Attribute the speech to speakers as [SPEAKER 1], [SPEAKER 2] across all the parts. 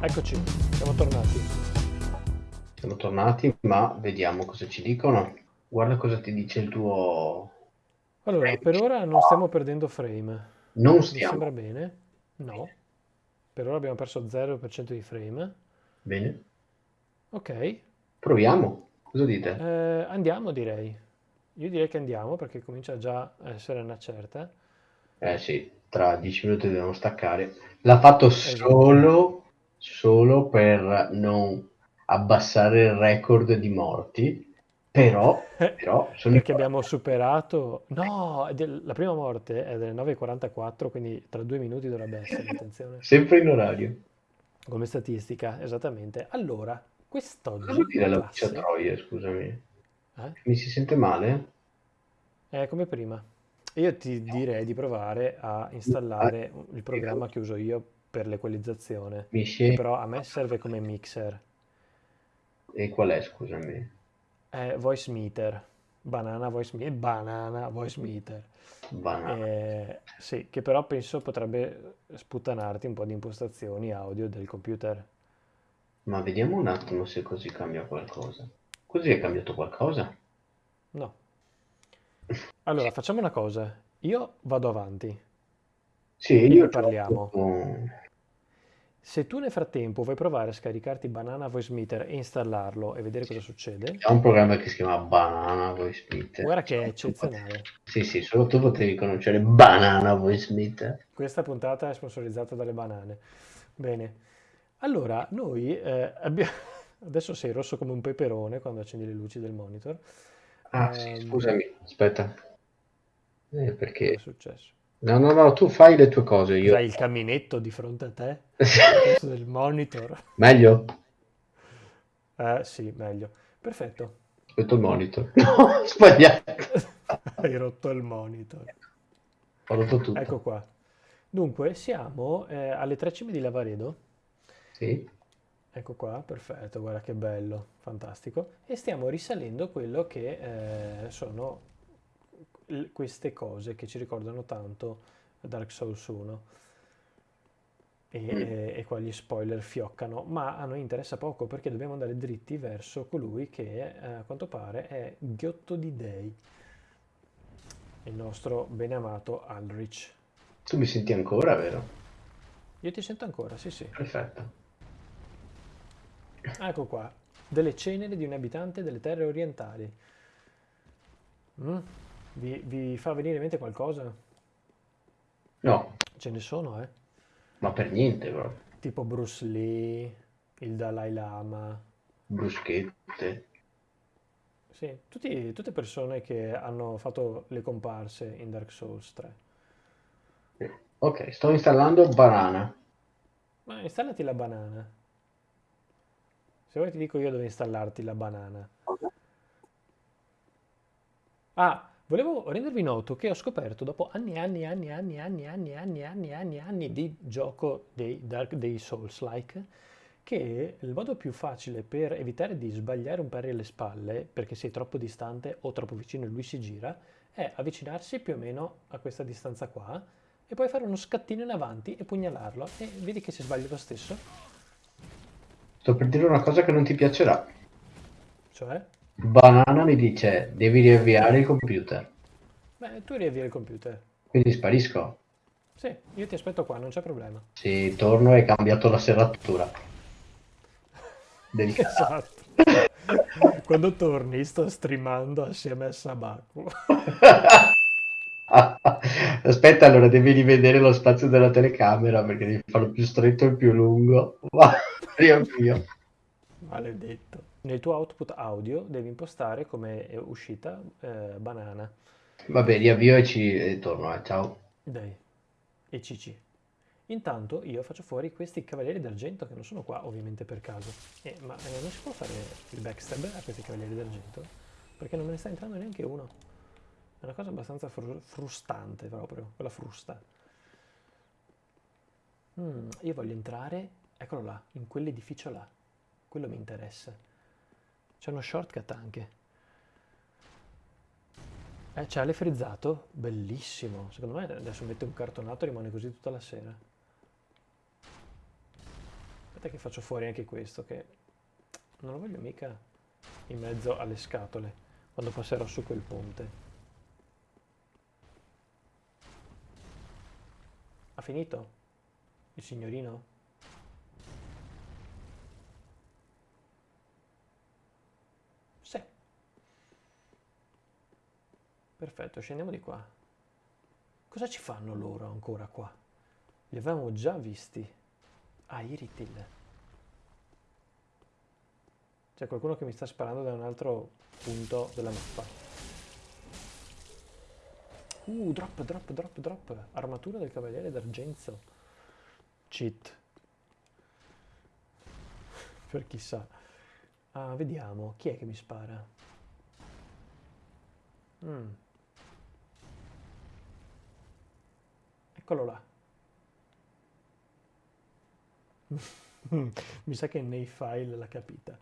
[SPEAKER 1] Eccoci, siamo tornati.
[SPEAKER 2] Siamo tornati, ma vediamo cosa ci dicono. Guarda cosa ti dice il tuo...
[SPEAKER 1] Allora, per ora non stiamo perdendo frame.
[SPEAKER 2] Non
[SPEAKER 1] Mi
[SPEAKER 2] stiamo.
[SPEAKER 1] sembra bene? No. Per ora abbiamo perso 0% di frame.
[SPEAKER 2] Bene.
[SPEAKER 1] Ok,
[SPEAKER 2] Proviamo. Cosa dite?
[SPEAKER 1] eh, andiamo direi. Io direi che andiamo perché comincia già a essere una certa.
[SPEAKER 2] Eh sì, tra dieci minuti dobbiamo staccare. L'ha fatto
[SPEAKER 1] Esatto.
[SPEAKER 2] solo, solo per non abbassare il record di morti, però, però sono
[SPEAKER 1] Perché abbiamo superato... No, del- la prima morte è delle 9.44, quindi tra due minuti dovrebbe essere, attenzione.
[SPEAKER 2] sempre in orario.
[SPEAKER 1] Come statistica, esattamente. Allora,
[SPEAKER 2] Cosa
[SPEAKER 1] quest'oggi
[SPEAKER 2] vuol dire la
[SPEAKER 1] classe...
[SPEAKER 2] voce a troie, scusami?
[SPEAKER 1] Eh?
[SPEAKER 2] Mi si sente male?
[SPEAKER 1] È come prima. Io ti direi di provare a installare il programma che uso io per l'equalizzazione, che
[SPEAKER 2] si...
[SPEAKER 1] però a me serve come mixer.
[SPEAKER 2] E qual è, scusami?
[SPEAKER 1] È Voice Meter, Banana Voice Meter, Banana Voice Meter.
[SPEAKER 2] Banana.
[SPEAKER 1] Eh, sì, che però penso potrebbe sputtanarti un po' di impostazioni audio del computer.
[SPEAKER 2] Ma vediamo un attimo se così cambia qualcosa. Così è cambiato qualcosa?
[SPEAKER 1] No. Allora, facciamo una cosa. Io vado avanti.
[SPEAKER 2] Sì,
[SPEAKER 1] E
[SPEAKER 2] io
[SPEAKER 1] ne parliamo. Se tu nel frattempo vuoi provare a scaricarti Banana Voice Meter e installarlo e vedere cosa succede,
[SPEAKER 2] C'è un programma che si chiama Banana Voice Meter.
[SPEAKER 1] guarda che è eccezionale.
[SPEAKER 2] Sì, sì, solo tu potevi conoscere Banana Voice Meter.
[SPEAKER 1] Questa puntata è sponsorizzata dalle banane. Bene. Allora, noi eh, abbiamo... Adesso sei rosso come un peperone quando accendi le luci del monitor.
[SPEAKER 2] Ah, sì,
[SPEAKER 1] Ehm,
[SPEAKER 2] scusami, aspetta. Eh,
[SPEAKER 1] Cosa è
[SPEAKER 2] perché...
[SPEAKER 1] successo?
[SPEAKER 2] No, no, no, tu fai le tue cose, io...
[SPEAKER 1] Hai il caminetto di fronte a te? Del monitor?
[SPEAKER 2] Meglio?
[SPEAKER 1] Eh, sì, meglio. Perfetto.
[SPEAKER 2] Aspetta il monitor. No, sbagliato.
[SPEAKER 1] Hai rotto il monitor.
[SPEAKER 2] Ho rotto tutto.
[SPEAKER 1] Ecco qua. Dunque, siamo eh, alle tre cime di Lavaredo.
[SPEAKER 2] Sì.
[SPEAKER 1] Ecco qua, perfetto, guarda che bello, fantastico. E stiamo risalendo quello che eh, sono queste cose che ci ricordano tanto Dark Souls 1. E,
[SPEAKER 2] Mm.
[SPEAKER 1] e- e qua gli spoiler fioccano, ma a noi interessa poco perché dobbiamo andare dritti verso colui che eh, a quanto pare è Ghiotto di Dei, il nostro beneamato Alrich.
[SPEAKER 2] Tu mi senti ancora, vero?
[SPEAKER 1] Io ti sento ancora, sì sì.
[SPEAKER 2] Perfetto.
[SPEAKER 1] Ecco qua, delle ceneri di un abitante delle terre orientali. Mm? Vi, vi fa venire in mente qualcosa?
[SPEAKER 2] No,
[SPEAKER 1] Ce ne sono, eh?
[SPEAKER 2] ma per niente, bro.
[SPEAKER 1] Tipo Bruce Lee, il Dalai Lama.
[SPEAKER 2] Bruschette.
[SPEAKER 1] Sì, tutti- tutte persone che hanno fatto le comparse in Dark Souls 3.
[SPEAKER 2] Ok, sto installando Banana.
[SPEAKER 1] Ma installati la banana. Se vuoi ti dico io dove installarti la banana. Ah, Volevo rendervi noto che ho scoperto dopo anni e anni e anni e anni e anni e anni e anni e anni, anni di gioco dei, Dark, dei Souls-like che il modo più facile per evitare di sbagliare un pari alle spalle perché sei troppo distante o troppo vicino e lui si gira è avvicinarsi più o meno a questa distanza qua e poi fare uno scattino in avanti e pugnalarlo e vedi che si sbaglia lo stesso.
[SPEAKER 2] Sto per dire una cosa che non ti piacerà.
[SPEAKER 1] Cioè?
[SPEAKER 2] Banana mi dice devi riavviare il computer.
[SPEAKER 1] beh tu riavvia il computer
[SPEAKER 2] Quindi sparisco.
[SPEAKER 1] sì io ti aspetto qua non c'è problema
[SPEAKER 2] Sì, torno e hai cambiato la serratura. Del canale.
[SPEAKER 1] esatto quando torni sto streamando assieme a Sabaku
[SPEAKER 2] Aspetta, allora devi rivedere lo spazio della telecamera perché devi farlo più stretto e più lungo. Va, riavvio.
[SPEAKER 1] maledetto nel tuo output audio devi impostare come uscita eh, banana.
[SPEAKER 2] Vabbè, riavvio e ci e torno. eh, Ciao.
[SPEAKER 1] dai. E CC intanto io faccio fuori questi cavalieri d'argento che non sono qua ovviamente per caso. Eh, ma eh, non si può fare il backstab a questi cavalieri d'argento? Perché non me ne sta entrando neanche uno. È una cosa abbastanza fru- frustante proprio quella frusta. Mm, io voglio entrare eccolo là in quell'edificio là. Quello mi interessa c'è uno shortcut anche Eh, c'è Ale frizzato? Bellissimo. Secondo me adesso mette un cartonato e rimane così tutta la sera. Aspetta che faccio fuori anche questo, che non lo voglio mica in mezzo alle scatole, quando passerò su quel ponte. Ha finito? Il signorino? Sì. Perfetto, scendiamo di qua. Cosa ci fanno loro ancora qua? Li avevamo già visti. Ah, Iritil. C'è qualcuno che mi sta sparando da un altro punto della mappa. Uh, drop, drop, drop, drop. Armatura del cavaliere d'argenzo. Cheat. per chissà. Ah, vediamo. Chi è che mi spara? Mm. Eccolo là. Mi sa che nei file l'ha capita.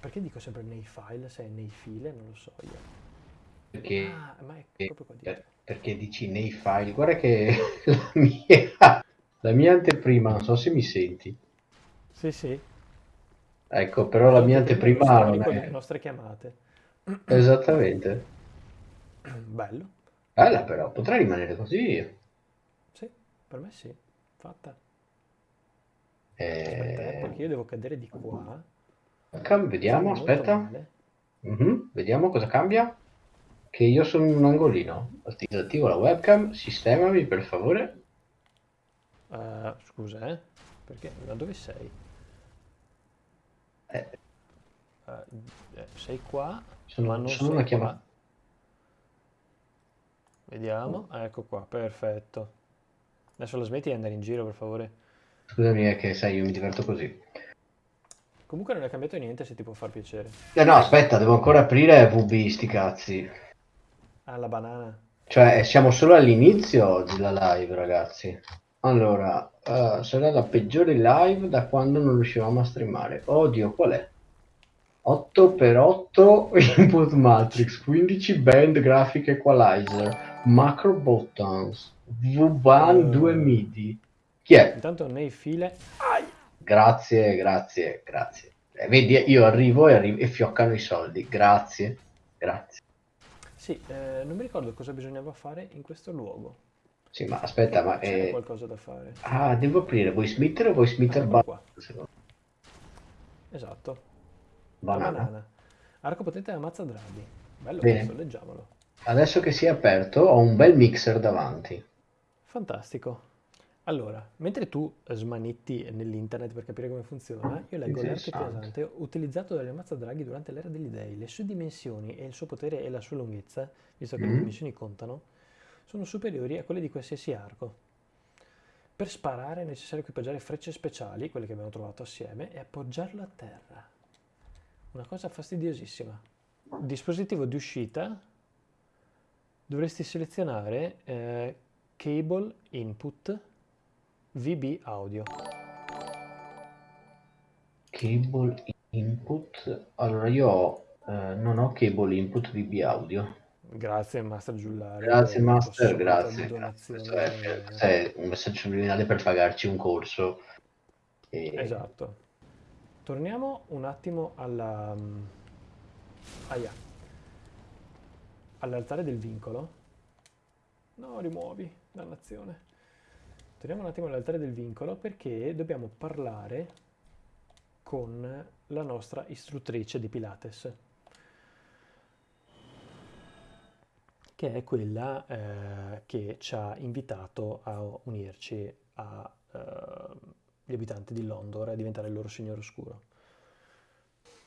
[SPEAKER 1] Perché dico sempre nei file se è nei file? Non lo so io.
[SPEAKER 2] Perché,
[SPEAKER 1] Ah, dietro.
[SPEAKER 2] perché dici nei file? Guarda che la mia, la mia anteprima, non so se mi senti.
[SPEAKER 1] Sì, sì.
[SPEAKER 2] Ecco, però la mia anteprima non è...
[SPEAKER 1] nostre chiamate.
[SPEAKER 2] Esattamente.
[SPEAKER 1] Bello.
[SPEAKER 2] Bella però, potrei rimanere così.
[SPEAKER 1] Sì, per me sì. Fatta. Aspetta, eh,
[SPEAKER 2] Eh,
[SPEAKER 1] perché io devo cadere di qua.
[SPEAKER 2] cam- vediamo, aspetta.
[SPEAKER 1] male.
[SPEAKER 2] Mhm, Vediamo cosa cambia. Che io sono in un angolino. Disattivo la webcam, sistemami per favore.
[SPEAKER 1] Eh, scusa, eh. Perché? Da dove sei?
[SPEAKER 2] Eh,
[SPEAKER 1] eh, sei qua,
[SPEAKER 2] Sono-
[SPEAKER 1] ma non
[SPEAKER 2] sono
[SPEAKER 1] sei
[SPEAKER 2] una chiamata.
[SPEAKER 1] Vediamo. Ah, Ecco qua, perfetto. Adesso la smetti di andare in giro, per favore.
[SPEAKER 2] Scusami, è che sai, io mi diverto così.
[SPEAKER 1] Comunque non è cambiato niente se ti può far piacere.
[SPEAKER 2] Eh no, aspetta, devo ancora aprire VB, sti cazzi.
[SPEAKER 1] Ah, la banana.
[SPEAKER 2] Cioè, siamo solo all'inizio della live, ragazzi. Allora, eh, sarà la peggiore live da quando non riuscivamo a streamare. Oddio, qual è? 8x8 input matrix, 15 band graphic equalizer, macro buttons, V-Ban
[SPEAKER 1] Eh.
[SPEAKER 2] 2 MIDI. Chi è?
[SPEAKER 1] Intanto nei file...
[SPEAKER 2] Grazie, grazie, grazie. Eh, vedi, io arrivo e, arri- e fioccano i soldi. Grazie, grazie.
[SPEAKER 1] Sì, eh, non mi ricordo cosa bisognava fare in questo luogo.
[SPEAKER 2] Sì, ma aspetta, ma...
[SPEAKER 1] C'era
[SPEAKER 2] eh,
[SPEAKER 1] qualcosa da fare.
[SPEAKER 2] Ah, devo aprire. Vuoi smitter o vuoi smitter
[SPEAKER 1] Eccolo
[SPEAKER 2] ba-
[SPEAKER 1] qua.
[SPEAKER 2] secondo-
[SPEAKER 1] Esatto.
[SPEAKER 2] Banana?
[SPEAKER 1] banana. Arco potente da mazza draghi. Bello
[SPEAKER 2] Bene.
[SPEAKER 1] questo, leggiamolo.
[SPEAKER 2] Adesso che si è aperto, ho un bel mixer davanti.
[SPEAKER 1] Fantastico. Allora, mentre tu smanetti nell'internet per capire come funziona, io leggo l'arco pesante utilizzato dalle mazza draghi durante l'era degli dei. Le sue dimensioni e il suo potere e la sua lunghezza, visto che le
[SPEAKER 2] Mm.
[SPEAKER 1] dimensioni contano, sono superiori a quelle di qualsiasi arco. Per sparare è necessario equipaggiare frecce speciali, quelle che abbiamo trovato assieme, e appoggiarlo a terra. Una cosa fastidiosissima. Dispositivo di uscita, dovresti selezionare eh, Cable Input VB Audio.
[SPEAKER 2] Cable input. Allora, io ho, eh, non ho cable input VB audio.
[SPEAKER 1] Grazie Master Giullari.
[SPEAKER 2] Grazie Master, grazie. grazie. Questo è, questo è un messaggio subliminale per pagarci un corso. E-
[SPEAKER 1] Esatto. Torniamo un attimo alla... Aia. All'altare del vincolo. No, rimuovi, dannazione. Torniamo un attimo all'altare del vincolo perché dobbiamo parlare con la nostra istruttrice di Pilates. Che è quella eh, che ci ha invitato a unirci agli abitanti di Londor e a diventare il loro signore oscuro.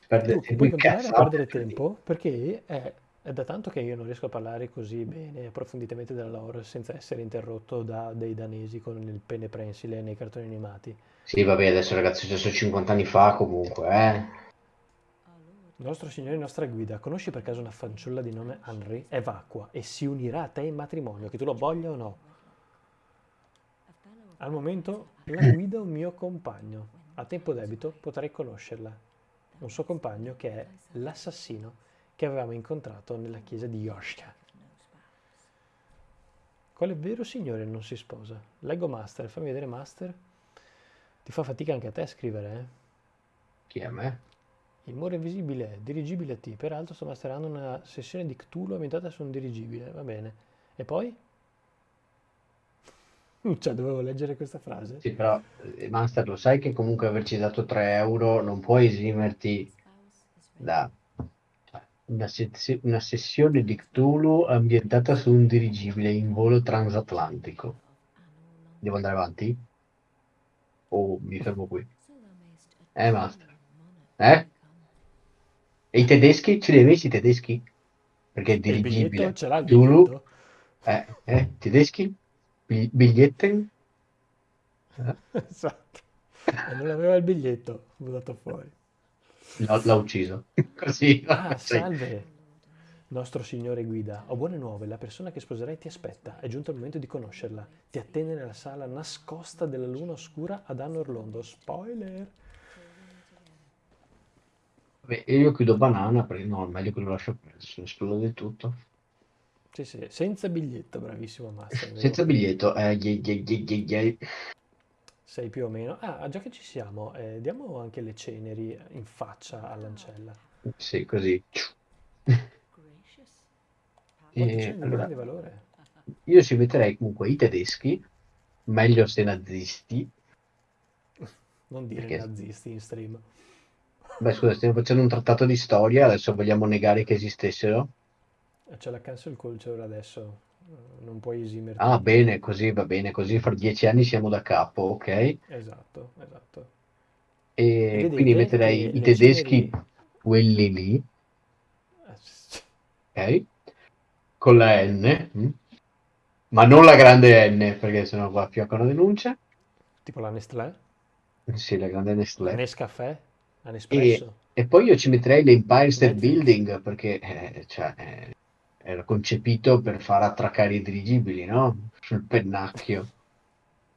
[SPEAKER 2] Perdere
[SPEAKER 1] Tu puoi a perdere tempo perché è, è da tanto che io non riesco a parlare così bene approfonditamente della lore senza essere interrotto da dei danesi con il pene prensile nei cartoni animati.
[SPEAKER 2] Sì, vabbè, adesso ragazzi, adesso 50 anni fa comunque, eh.
[SPEAKER 1] Nostro Signore e nostra guida, conosci per caso una fanciulla di nome Henry? È vacua e si unirà a te in matrimonio, che tu lo voglia o no. Al momento la guida un mio compagno. A tempo debito potrei conoscerla. Un suo compagno che è l'assassino che avevamo incontrato nella chiesa di Yoshka. Quale vero signore non si sposa? Leggo Master, fammi vedere Master. Ti fa fatica anche a te scrivere, eh?
[SPEAKER 2] Chi è me?
[SPEAKER 1] Il muro invisibile, dirigibile T. Peraltro sto masterando una sessione di Cthulhu ambientata su un dirigibile. Va bene. E poi? Cioè, dovevo leggere questa frase?
[SPEAKER 2] Sì, però, eh, Master, lo sai che comunque averci dato 3 euro non puoi esimerti da una, se- una sessione di Cthulhu ambientata su un dirigibile in volo transatlantico. Devo andare avanti? O mi fermo qui? Eh, Master. Eh? E i tedeschi? Ce li hai messi i tedeschi? Perché è
[SPEAKER 1] E il
[SPEAKER 2] dirigibile.
[SPEAKER 1] Ce l'ha il
[SPEAKER 2] Cthulhu? Eh, eh, tedeschi? Bi- Biglietten? Eh?
[SPEAKER 1] Esatto. Non aveva il biglietto, buttato fuori.
[SPEAKER 2] L'ha, l'ha ucciso. Così.
[SPEAKER 1] Ah,
[SPEAKER 2] Sì.
[SPEAKER 1] salve, nostro signore guida. Ho buone nuove, la persona che sposerai ti aspetta. È giunto il momento di conoscerla. Ti attende nella sala nascosta della luna oscura ad Anno Orlando. Spoiler!
[SPEAKER 2] Vabbè, io chiudo banana perché no, meglio che lo lascio perso, esplode tutto.
[SPEAKER 1] Sì, sì, senza biglietto, bravissimo Master.
[SPEAKER 2] Senza biglietto. Eh, ye- ye- ye- ye-.
[SPEAKER 1] Sei più o meno. Ah, già che ci siamo, eh, diamo anche le ceneri in faccia all'ancella.
[SPEAKER 2] Sì, così. E,
[SPEAKER 1] ceneri di
[SPEAKER 2] allora,
[SPEAKER 1] grande valore?
[SPEAKER 2] io ci metterei comunque i tedeschi, meglio se nazisti,
[SPEAKER 1] Non dire
[SPEAKER 2] perché,
[SPEAKER 1] nazisti in stream.
[SPEAKER 2] beh scusa, stiamo facendo un trattato di storia, adesso vogliamo negare che esistessero?
[SPEAKER 1] C'è la cancel culture adesso, non puoi esimerti
[SPEAKER 2] Ah, bene, così va bene, così fra dieci anni siamo da capo, ok?
[SPEAKER 1] Esatto, esatto.
[SPEAKER 2] E
[SPEAKER 1] E
[SPEAKER 2] quindi
[SPEAKER 1] vedete
[SPEAKER 2] metterei
[SPEAKER 1] che
[SPEAKER 2] i
[SPEAKER 1] le
[SPEAKER 2] tedeschi,
[SPEAKER 1] ceneri...
[SPEAKER 2] quelli lì, ok? Con la N, mm? ma non la grande N, perché sennò qua fioccano denunce.
[SPEAKER 1] tipo la Nestlé,
[SPEAKER 2] Sì, la grande Nestlé.
[SPEAKER 1] Nescafè, la
[SPEAKER 2] E,
[SPEAKER 1] Nespresso,
[SPEAKER 2] e poi io ci metterei l'Empire State. Building, perché eh, cioè, eh, era concepito per far attraccare i dirigibili, no? Sul pennacchio.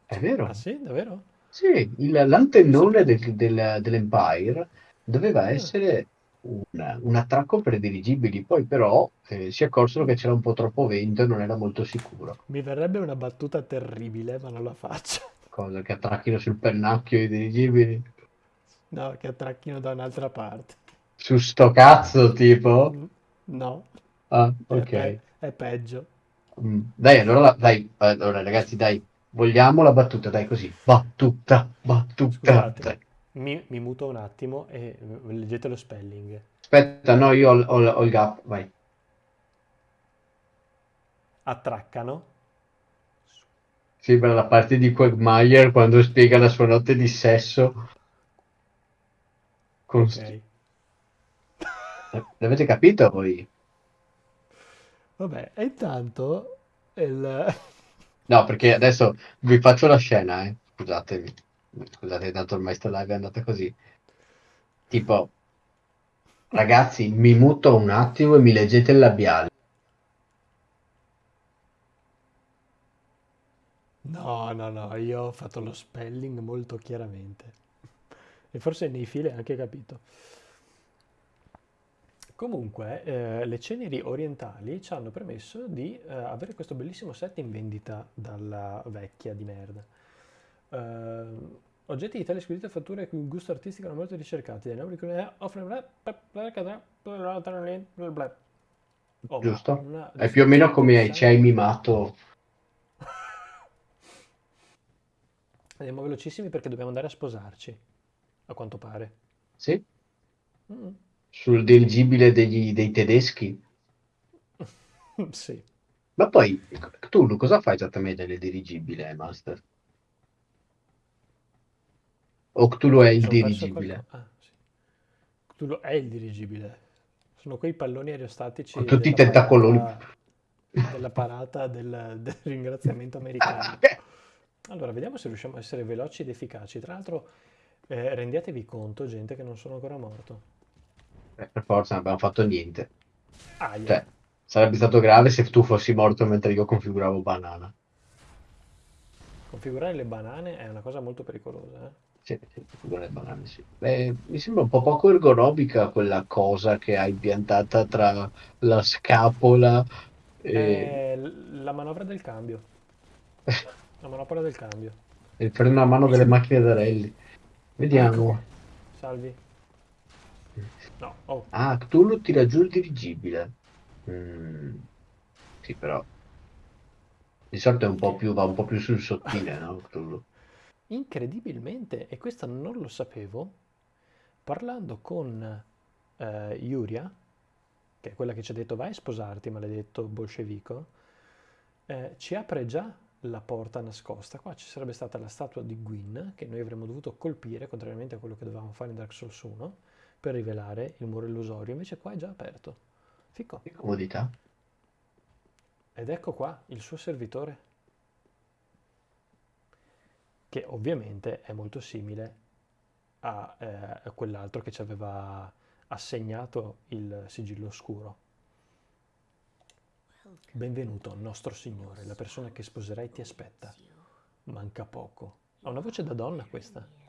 [SPEAKER 2] È
[SPEAKER 1] Ah
[SPEAKER 2] vero?
[SPEAKER 1] sì, davvero?
[SPEAKER 2] Sì, l'antennone del- del- dell'Empire doveva
[SPEAKER 1] Ah,
[SPEAKER 2] essere un, un attracco per i dirigibili, poi però eh, si accorsero che c'era un po' troppo vento e non era molto sicuro.
[SPEAKER 1] mi verrebbe una battuta terribile, ma non la faccio.
[SPEAKER 2] Cosa che attracchino sul pennacchio i dirigibili?
[SPEAKER 1] No, che attracchino da un'altra parte.
[SPEAKER 2] Su sto cazzo, tipo?
[SPEAKER 1] Mm, No,
[SPEAKER 2] Ah,
[SPEAKER 1] è,
[SPEAKER 2] ok.
[SPEAKER 1] pe- è peggio.
[SPEAKER 2] Mm, Dai, allora, la- dai, allora ragazzi, dai, vogliamo la battuta, dai così. Battuta, battuta.
[SPEAKER 1] Scusate,
[SPEAKER 2] Dai.
[SPEAKER 1] mi, mi muto un attimo e eh, leggete lo spelling.
[SPEAKER 2] Aspetta, no, io ho, ho- ho il gap, vai.
[SPEAKER 1] Attraccano.
[SPEAKER 2] Sembra la parte di Quagmire quando spiega la sua notte di sesso con... st-
[SPEAKER 1] Ok.
[SPEAKER 2] L'avete capito voi?
[SPEAKER 1] Vabbè, e intanto il...
[SPEAKER 2] No, perché adesso vi faccio la scena, eh. Scusatemi. Scusate, tanto ormai sta live è andata così. Tipo, ragazzi, mi muto un attimo e mi leggete il labiale.
[SPEAKER 1] No, no, no, io ho fatto lo spelling molto chiaramente. E forse nei file anche capito. Comunque, eh, le ceneri orientali ci hanno permesso di eh, avere questo bellissimo set in vendita dalla vecchia di merda. Eh, oggetti di tale squisita fattura e cui gusto artistico erano molto ricercati. Dai numeri che offrono... Oh,
[SPEAKER 2] Giusto?
[SPEAKER 1] una
[SPEAKER 2] È più o meno come ci hai mimato.
[SPEAKER 1] Andiamo velocissimi perché dobbiamo andare a sposarci, a quanto pare.
[SPEAKER 2] Sì?
[SPEAKER 1] Mm.
[SPEAKER 2] Sul dirigibile degli- dei tedeschi.
[SPEAKER 1] Sì.
[SPEAKER 2] Ma poi, tu cosa fai esattamente nel dirigibile, Master? O Cthulhu è il dirigibile?
[SPEAKER 1] Ah, sì. Cthulhu è il dirigibile. Sono quei palloni aerostatici
[SPEAKER 2] Con tutti i tentacoloni.
[SPEAKER 1] parata, della parata del, del ringraziamento americano. Allora, vediamo se riusciamo a essere veloci ed efficaci. Tra l'altro, eh, rendetevi conto, gente, che non sono ancora morto.
[SPEAKER 2] Eh, per forza non abbiamo fatto niente.
[SPEAKER 1] Aia.
[SPEAKER 2] Cioè, sarebbe stato grave se tu fossi morto mentre io configuravo banana.
[SPEAKER 1] Configurare le banane è una cosa molto pericolosa. eh.
[SPEAKER 2] Sì, sì, configurare banane, sì. Beh, mi sembra un po' poco ergonomica quella cosa che hai piantata tra la scapola e...
[SPEAKER 1] L- la manovra del cambio. La manopola del cambio.
[SPEAKER 2] Il freno a mano delle macchine da rally.
[SPEAKER 1] Ah, ecco.
[SPEAKER 2] Vediamo.
[SPEAKER 1] Salvi. No, oh,
[SPEAKER 2] Ah, Cthulhu tira giù il dirigibile. Mm, sì, però di solito è un più, va un po' più sul sottile, no? Cthulhu.
[SPEAKER 1] incredibilmente, e questa non lo sapevo, parlando con eh, Yuria, che è quella che ci ha detto vai a sposarti, maledetto bolscevico, eh, ci apre già la porta nascosta. Qua ci sarebbe stata la statua di Gwyn, che noi avremmo dovuto colpire, contrariamente a quello che dovevamo fare in Dark Souls 1, per rivelare il muro illusorio. Invece qua è già aperto. Fico.
[SPEAKER 2] Che comodità.
[SPEAKER 1] Ed ecco qua il suo servitore, che ovviamente è molto simile a, eh, a quell'altro che ci aveva assegnato il sigillo oscuro. Benvenuto, nostro signore, la persona che sposerai ti aspetta. Manca poco. Ha una voce da donna questa.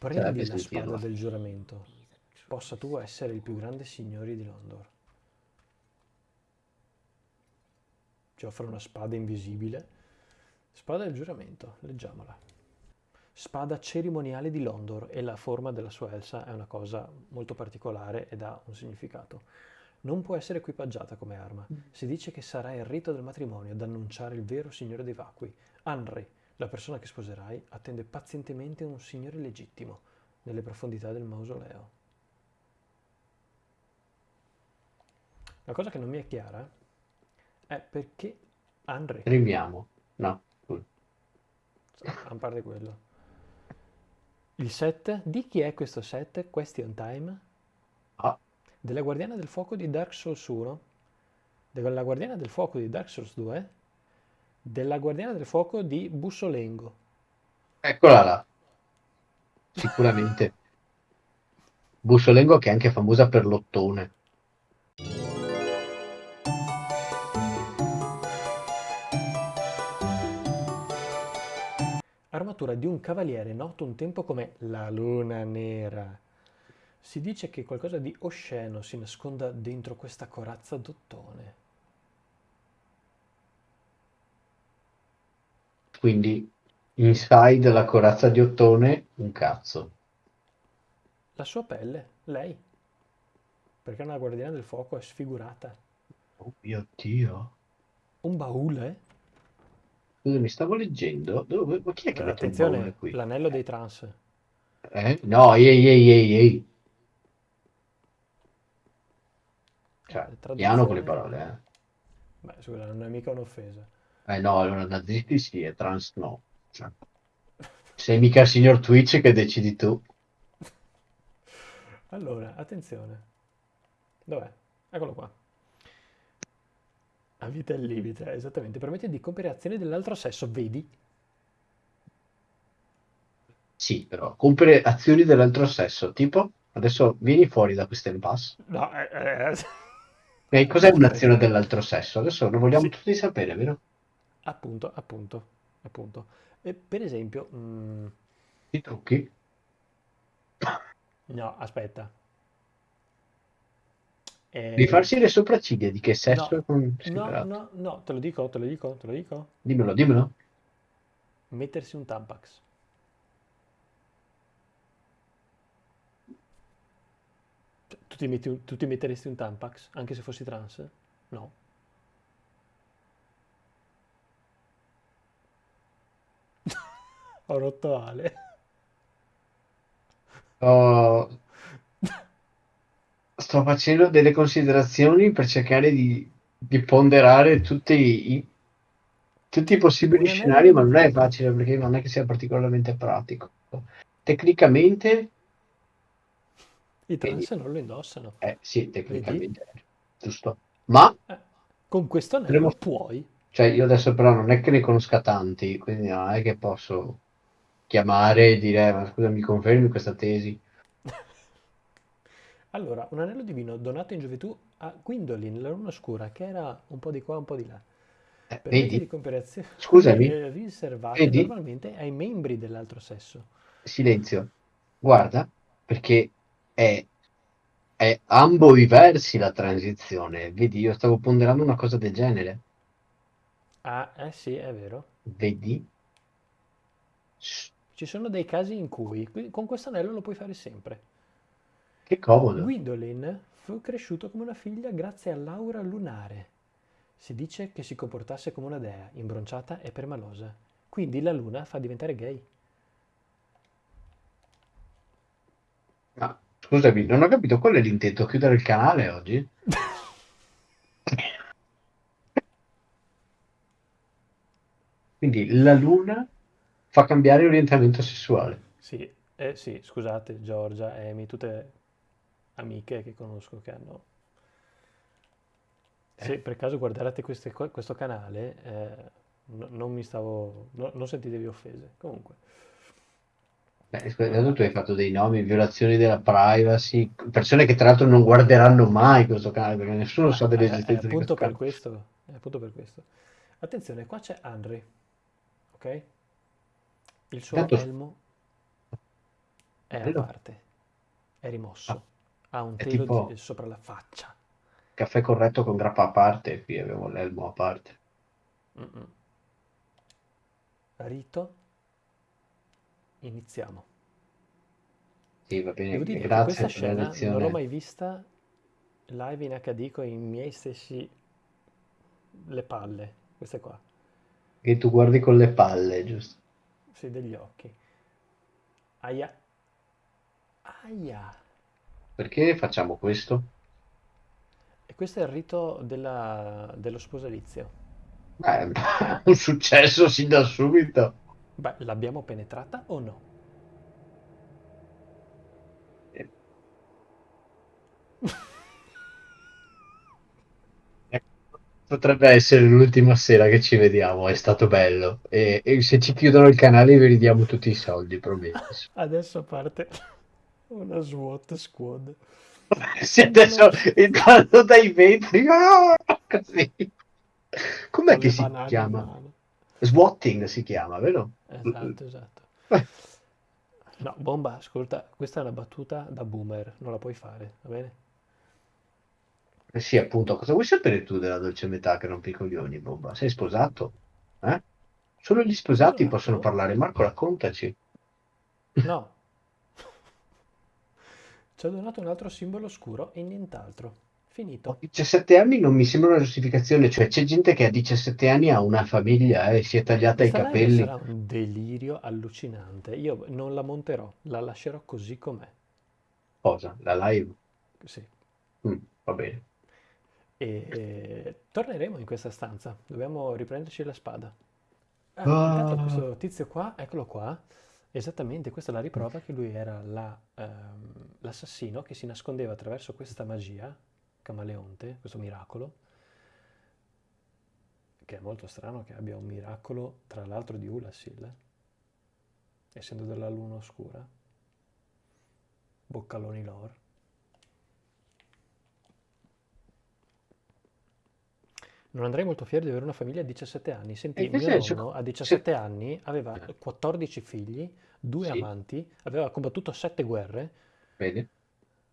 [SPEAKER 1] Prendi la spada del giuramento. Possa tu essere il più grande signore di Londor. Ci offre una spada invisibile. Spada del giuramento, leggiamola. Spada cerimoniale di Londor e la forma della sua elsa è una cosa molto particolare ed ha un significato. Non può essere equipaggiata come arma. Si dice che sarà il rito del matrimonio ad annunciare il vero signore dei vacui. Henry, la persona che sposerai, attende pazientemente un signore legittimo nelle profondità del mausoleo. La cosa che non mi è chiara è perché Henry,
[SPEAKER 2] Rimiamo. No.
[SPEAKER 1] a parte quello. Il set, di chi è questo set? Question time?
[SPEAKER 2] Ah,
[SPEAKER 1] Della Guardiana del Fuoco di Dark Souls 1, della Guardiana del Fuoco di Dark Souls 2, della Guardiana del Fuoco di Bussolengo.
[SPEAKER 2] eccola là. Sicuramente. Bussolengo che è anche famosa per l'ottone.
[SPEAKER 1] Armatura di un cavaliere noto un tempo come la Luna Nera. Si dice che qualcosa di osceno si nasconda dentro questa corazza d'ottone.
[SPEAKER 2] Quindi inside la corazza di ottone, un cazzo.
[SPEAKER 1] La sua pelle, lei, perché una guardiana del fuoco è sfigurata.
[SPEAKER 2] Oh mio Dio.
[SPEAKER 1] Un baule?
[SPEAKER 2] Scusami, stavo leggendo. Dove, ma chi è che baule
[SPEAKER 1] Attenzione,
[SPEAKER 2] qui?
[SPEAKER 1] l'anello dei trans.
[SPEAKER 2] Eh? No, ehi, ehi, ehi, ehi. Cioè,
[SPEAKER 1] Eh,
[SPEAKER 2] piano con le parole, eh.
[SPEAKER 1] Beh, scusa, non è mica un'offesa.
[SPEAKER 2] Eh no, allora nazisti sì, e trans no. Cioè, sei mica il signor Twitch che decidi tu.
[SPEAKER 1] Allora, attenzione. Dov'è? Eccolo qua. A vita al limite, esattamente. Permette di compiere azioni dell'altro sesso, vedi?
[SPEAKER 2] Sì, però, compiere azioni dell'altro sesso, tipo, adesso vieni fuori da questo impasse.
[SPEAKER 1] No, eh, eh,
[SPEAKER 2] E cos'è un'azione dell'altro sesso? Adesso lo vogliamo
[SPEAKER 1] Sì,
[SPEAKER 2] tutti sapere, vero?
[SPEAKER 1] Appunto, appunto, appunto. E per esempio, mm,
[SPEAKER 2] I trucchi.
[SPEAKER 1] no, aspetta. Eh,
[SPEAKER 2] Rifarsi le sopracciglia, di che sesso è
[SPEAKER 1] no, no,
[SPEAKER 2] considerato?
[SPEAKER 1] no, no, te lo dico, te lo dico, te lo dico.
[SPEAKER 2] Dimmelo, dimmelo.
[SPEAKER 1] Mettersi un Tampax. Tu ti metti- tu ti metteresti un Tampax, anche se fossi trans? No. Ho rotto Ale.
[SPEAKER 2] Oh, sto facendo delle considerazioni per cercare di, di ponderare tutti i, tutti i possibili
[SPEAKER 1] anello
[SPEAKER 2] scenari, ma
[SPEAKER 1] di...
[SPEAKER 2] non è facile perché non è che sia particolarmente pratico. Tecnicamente,
[SPEAKER 1] I
[SPEAKER 2] vedi,
[SPEAKER 1] trans non lo indossano,
[SPEAKER 2] eh, sì,
[SPEAKER 1] vedi?
[SPEAKER 2] tecnicamente è giusto. Ma
[SPEAKER 1] Eh, con questo
[SPEAKER 2] potremmo,
[SPEAKER 1] anello puoi.
[SPEAKER 2] cioè io adesso però non è che ne conosca tanti, quindi non è che posso chiamare e dire, "Eh, ma scusa, mi confermi questa tesi?
[SPEAKER 1] Allora, un anello divino donato in gioventù a Gwendolyn, la luna oscura, che era un po' di qua, un po' di là.
[SPEAKER 2] Eh, vedi?
[SPEAKER 1] di
[SPEAKER 2] Scusami,
[SPEAKER 1] eh, riservate
[SPEAKER 2] vedi?
[SPEAKER 1] normalmente ai membri dell'altro sesso.
[SPEAKER 2] Silenzio. Guarda, perché è, è ambo i versi la transizione. Vedi, io stavo ponderando una cosa del genere.
[SPEAKER 1] Ah, eh sì, è vero.
[SPEAKER 2] Vedi?
[SPEAKER 1] Ci sono dei casi in cui con questo anello lo puoi fare sempre.
[SPEAKER 2] Che comodo.
[SPEAKER 1] Gwendolyn fu cresciuto come una figlia grazie all'aura lunare. Si dice che si comportasse come una dea, imbronciata e permalosa. Quindi la luna fa diventare gay.
[SPEAKER 2] Ma scusami, non ho capito qual è l'intento, chiudere il canale oggi? Quindi la luna fa cambiare orientamento sessuale.
[SPEAKER 1] Sì, eh, sì, scusate, Giorgia, Amy, tutte amiche che conosco che hanno... Se
[SPEAKER 2] Eh?
[SPEAKER 1] per caso guardate queste questo canale, eh, no- non mi stavo... no- non sentitevi offese. Comunque,
[SPEAKER 2] Beh, scusa, tu hai fatto dei nomi, violazioni della privacy, persone che tra l'altro non guarderanno mai questo canale perché nessuno sa
[SPEAKER 1] è
[SPEAKER 2] dell'esistenza di questo
[SPEAKER 1] questo, è appunto per questo. Attenzione, qua c'è Henry, ok? Il suo
[SPEAKER 2] Intanto,
[SPEAKER 1] elmo è a
[SPEAKER 2] bello.
[SPEAKER 1] parte, è
[SPEAKER 2] Ah,
[SPEAKER 1] rimosso, ha un
[SPEAKER 2] è
[SPEAKER 1] telo di-
[SPEAKER 2] tipo
[SPEAKER 1] sopra la faccia.
[SPEAKER 2] caffè corretto con grappa a parte, qui abbiamo l'elmo a parte.
[SPEAKER 1] Mm-mm. Rito, iniziamo.
[SPEAKER 2] Sì, va bene,
[SPEAKER 1] Devo dire che
[SPEAKER 2] grazie
[SPEAKER 1] questa
[SPEAKER 2] per la
[SPEAKER 1] scena non l'ho
[SPEAKER 2] lezione.
[SPEAKER 1] mai vista live in HD con i miei stessi le palle, queste qua,
[SPEAKER 2] Che tu guardi con le palle, giusto?
[SPEAKER 1] Sì, degli occhi. Aia, aia.
[SPEAKER 2] Perché facciamo questo?
[SPEAKER 1] E questo è il rito della- dello sposalizio.
[SPEAKER 2] Beh, un successo sin da subito.
[SPEAKER 1] Beh, l'abbiamo penetrata o no?
[SPEAKER 2] Potrebbe essere l'ultima sera che ci vediamo, è stato bello. E, e se ci chiudono il canale vi ridiamo tutti i soldi, promesso.
[SPEAKER 1] Adesso parte una SWAT squad. Lo...
[SPEAKER 2] adesso entrando dai vetri, ah, così. Com'è che si chiama?
[SPEAKER 1] mano.
[SPEAKER 2] Swatting si chiama, vero?
[SPEAKER 1] Esatto, esatto.
[SPEAKER 2] Eh,
[SPEAKER 1] No, bomba, ascolta, questa è una battuta da boomer, non la puoi fare, va bene?
[SPEAKER 2] Eh sì, appunto, cosa vuoi sapere tu della dolce metà che rompi i coglioni, bomba? Sei sposato? Eh? Solo gli sposati possono
[SPEAKER 1] Sposato?
[SPEAKER 2] parlare. Marco, raccontaci.
[SPEAKER 1] No. Ci ha donato un altro simbolo oscuro e nient'altro.
[SPEAKER 2] Ho
[SPEAKER 1] Finito.
[SPEAKER 2] 17 anni non mi sembra una giustificazione, cioè c'è gente che a 17 anni ha una famiglia e si è tagliata i
[SPEAKER 1] Questa live
[SPEAKER 2] capelli.
[SPEAKER 1] sarà un delirio allucinante. Io non la monterò, la lascerò così com'è.
[SPEAKER 2] Cosa? La live?
[SPEAKER 1] Sì.
[SPEAKER 2] Mm, va bene.
[SPEAKER 1] E e torneremo in questa stanza. Dobbiamo riprenderci la spada. Ah, intanto
[SPEAKER 2] Ah,
[SPEAKER 1] questo tizio qua, eccolo qua, esattamente, questa è la riprova che lui era la, ehm, l'assassino che si nascondeva attraverso questa magia, camaleonte, questo miracolo, che è molto strano che abbia un miracolo, tra l'altro di Ulasil, essendo della luna oscura, boccaloni lore. Non andrei molto fiero di avere una famiglia a 17 anni.
[SPEAKER 2] e
[SPEAKER 1] Senti,
[SPEAKER 2] che
[SPEAKER 1] mio
[SPEAKER 2] senso?
[SPEAKER 1] nonno a
[SPEAKER 2] Se-
[SPEAKER 1] 17 anni aveva
[SPEAKER 2] eh,
[SPEAKER 1] 14 figli, due
[SPEAKER 2] Sì,
[SPEAKER 1] amanti, aveva combattuto 7 guerre.
[SPEAKER 2] vedi?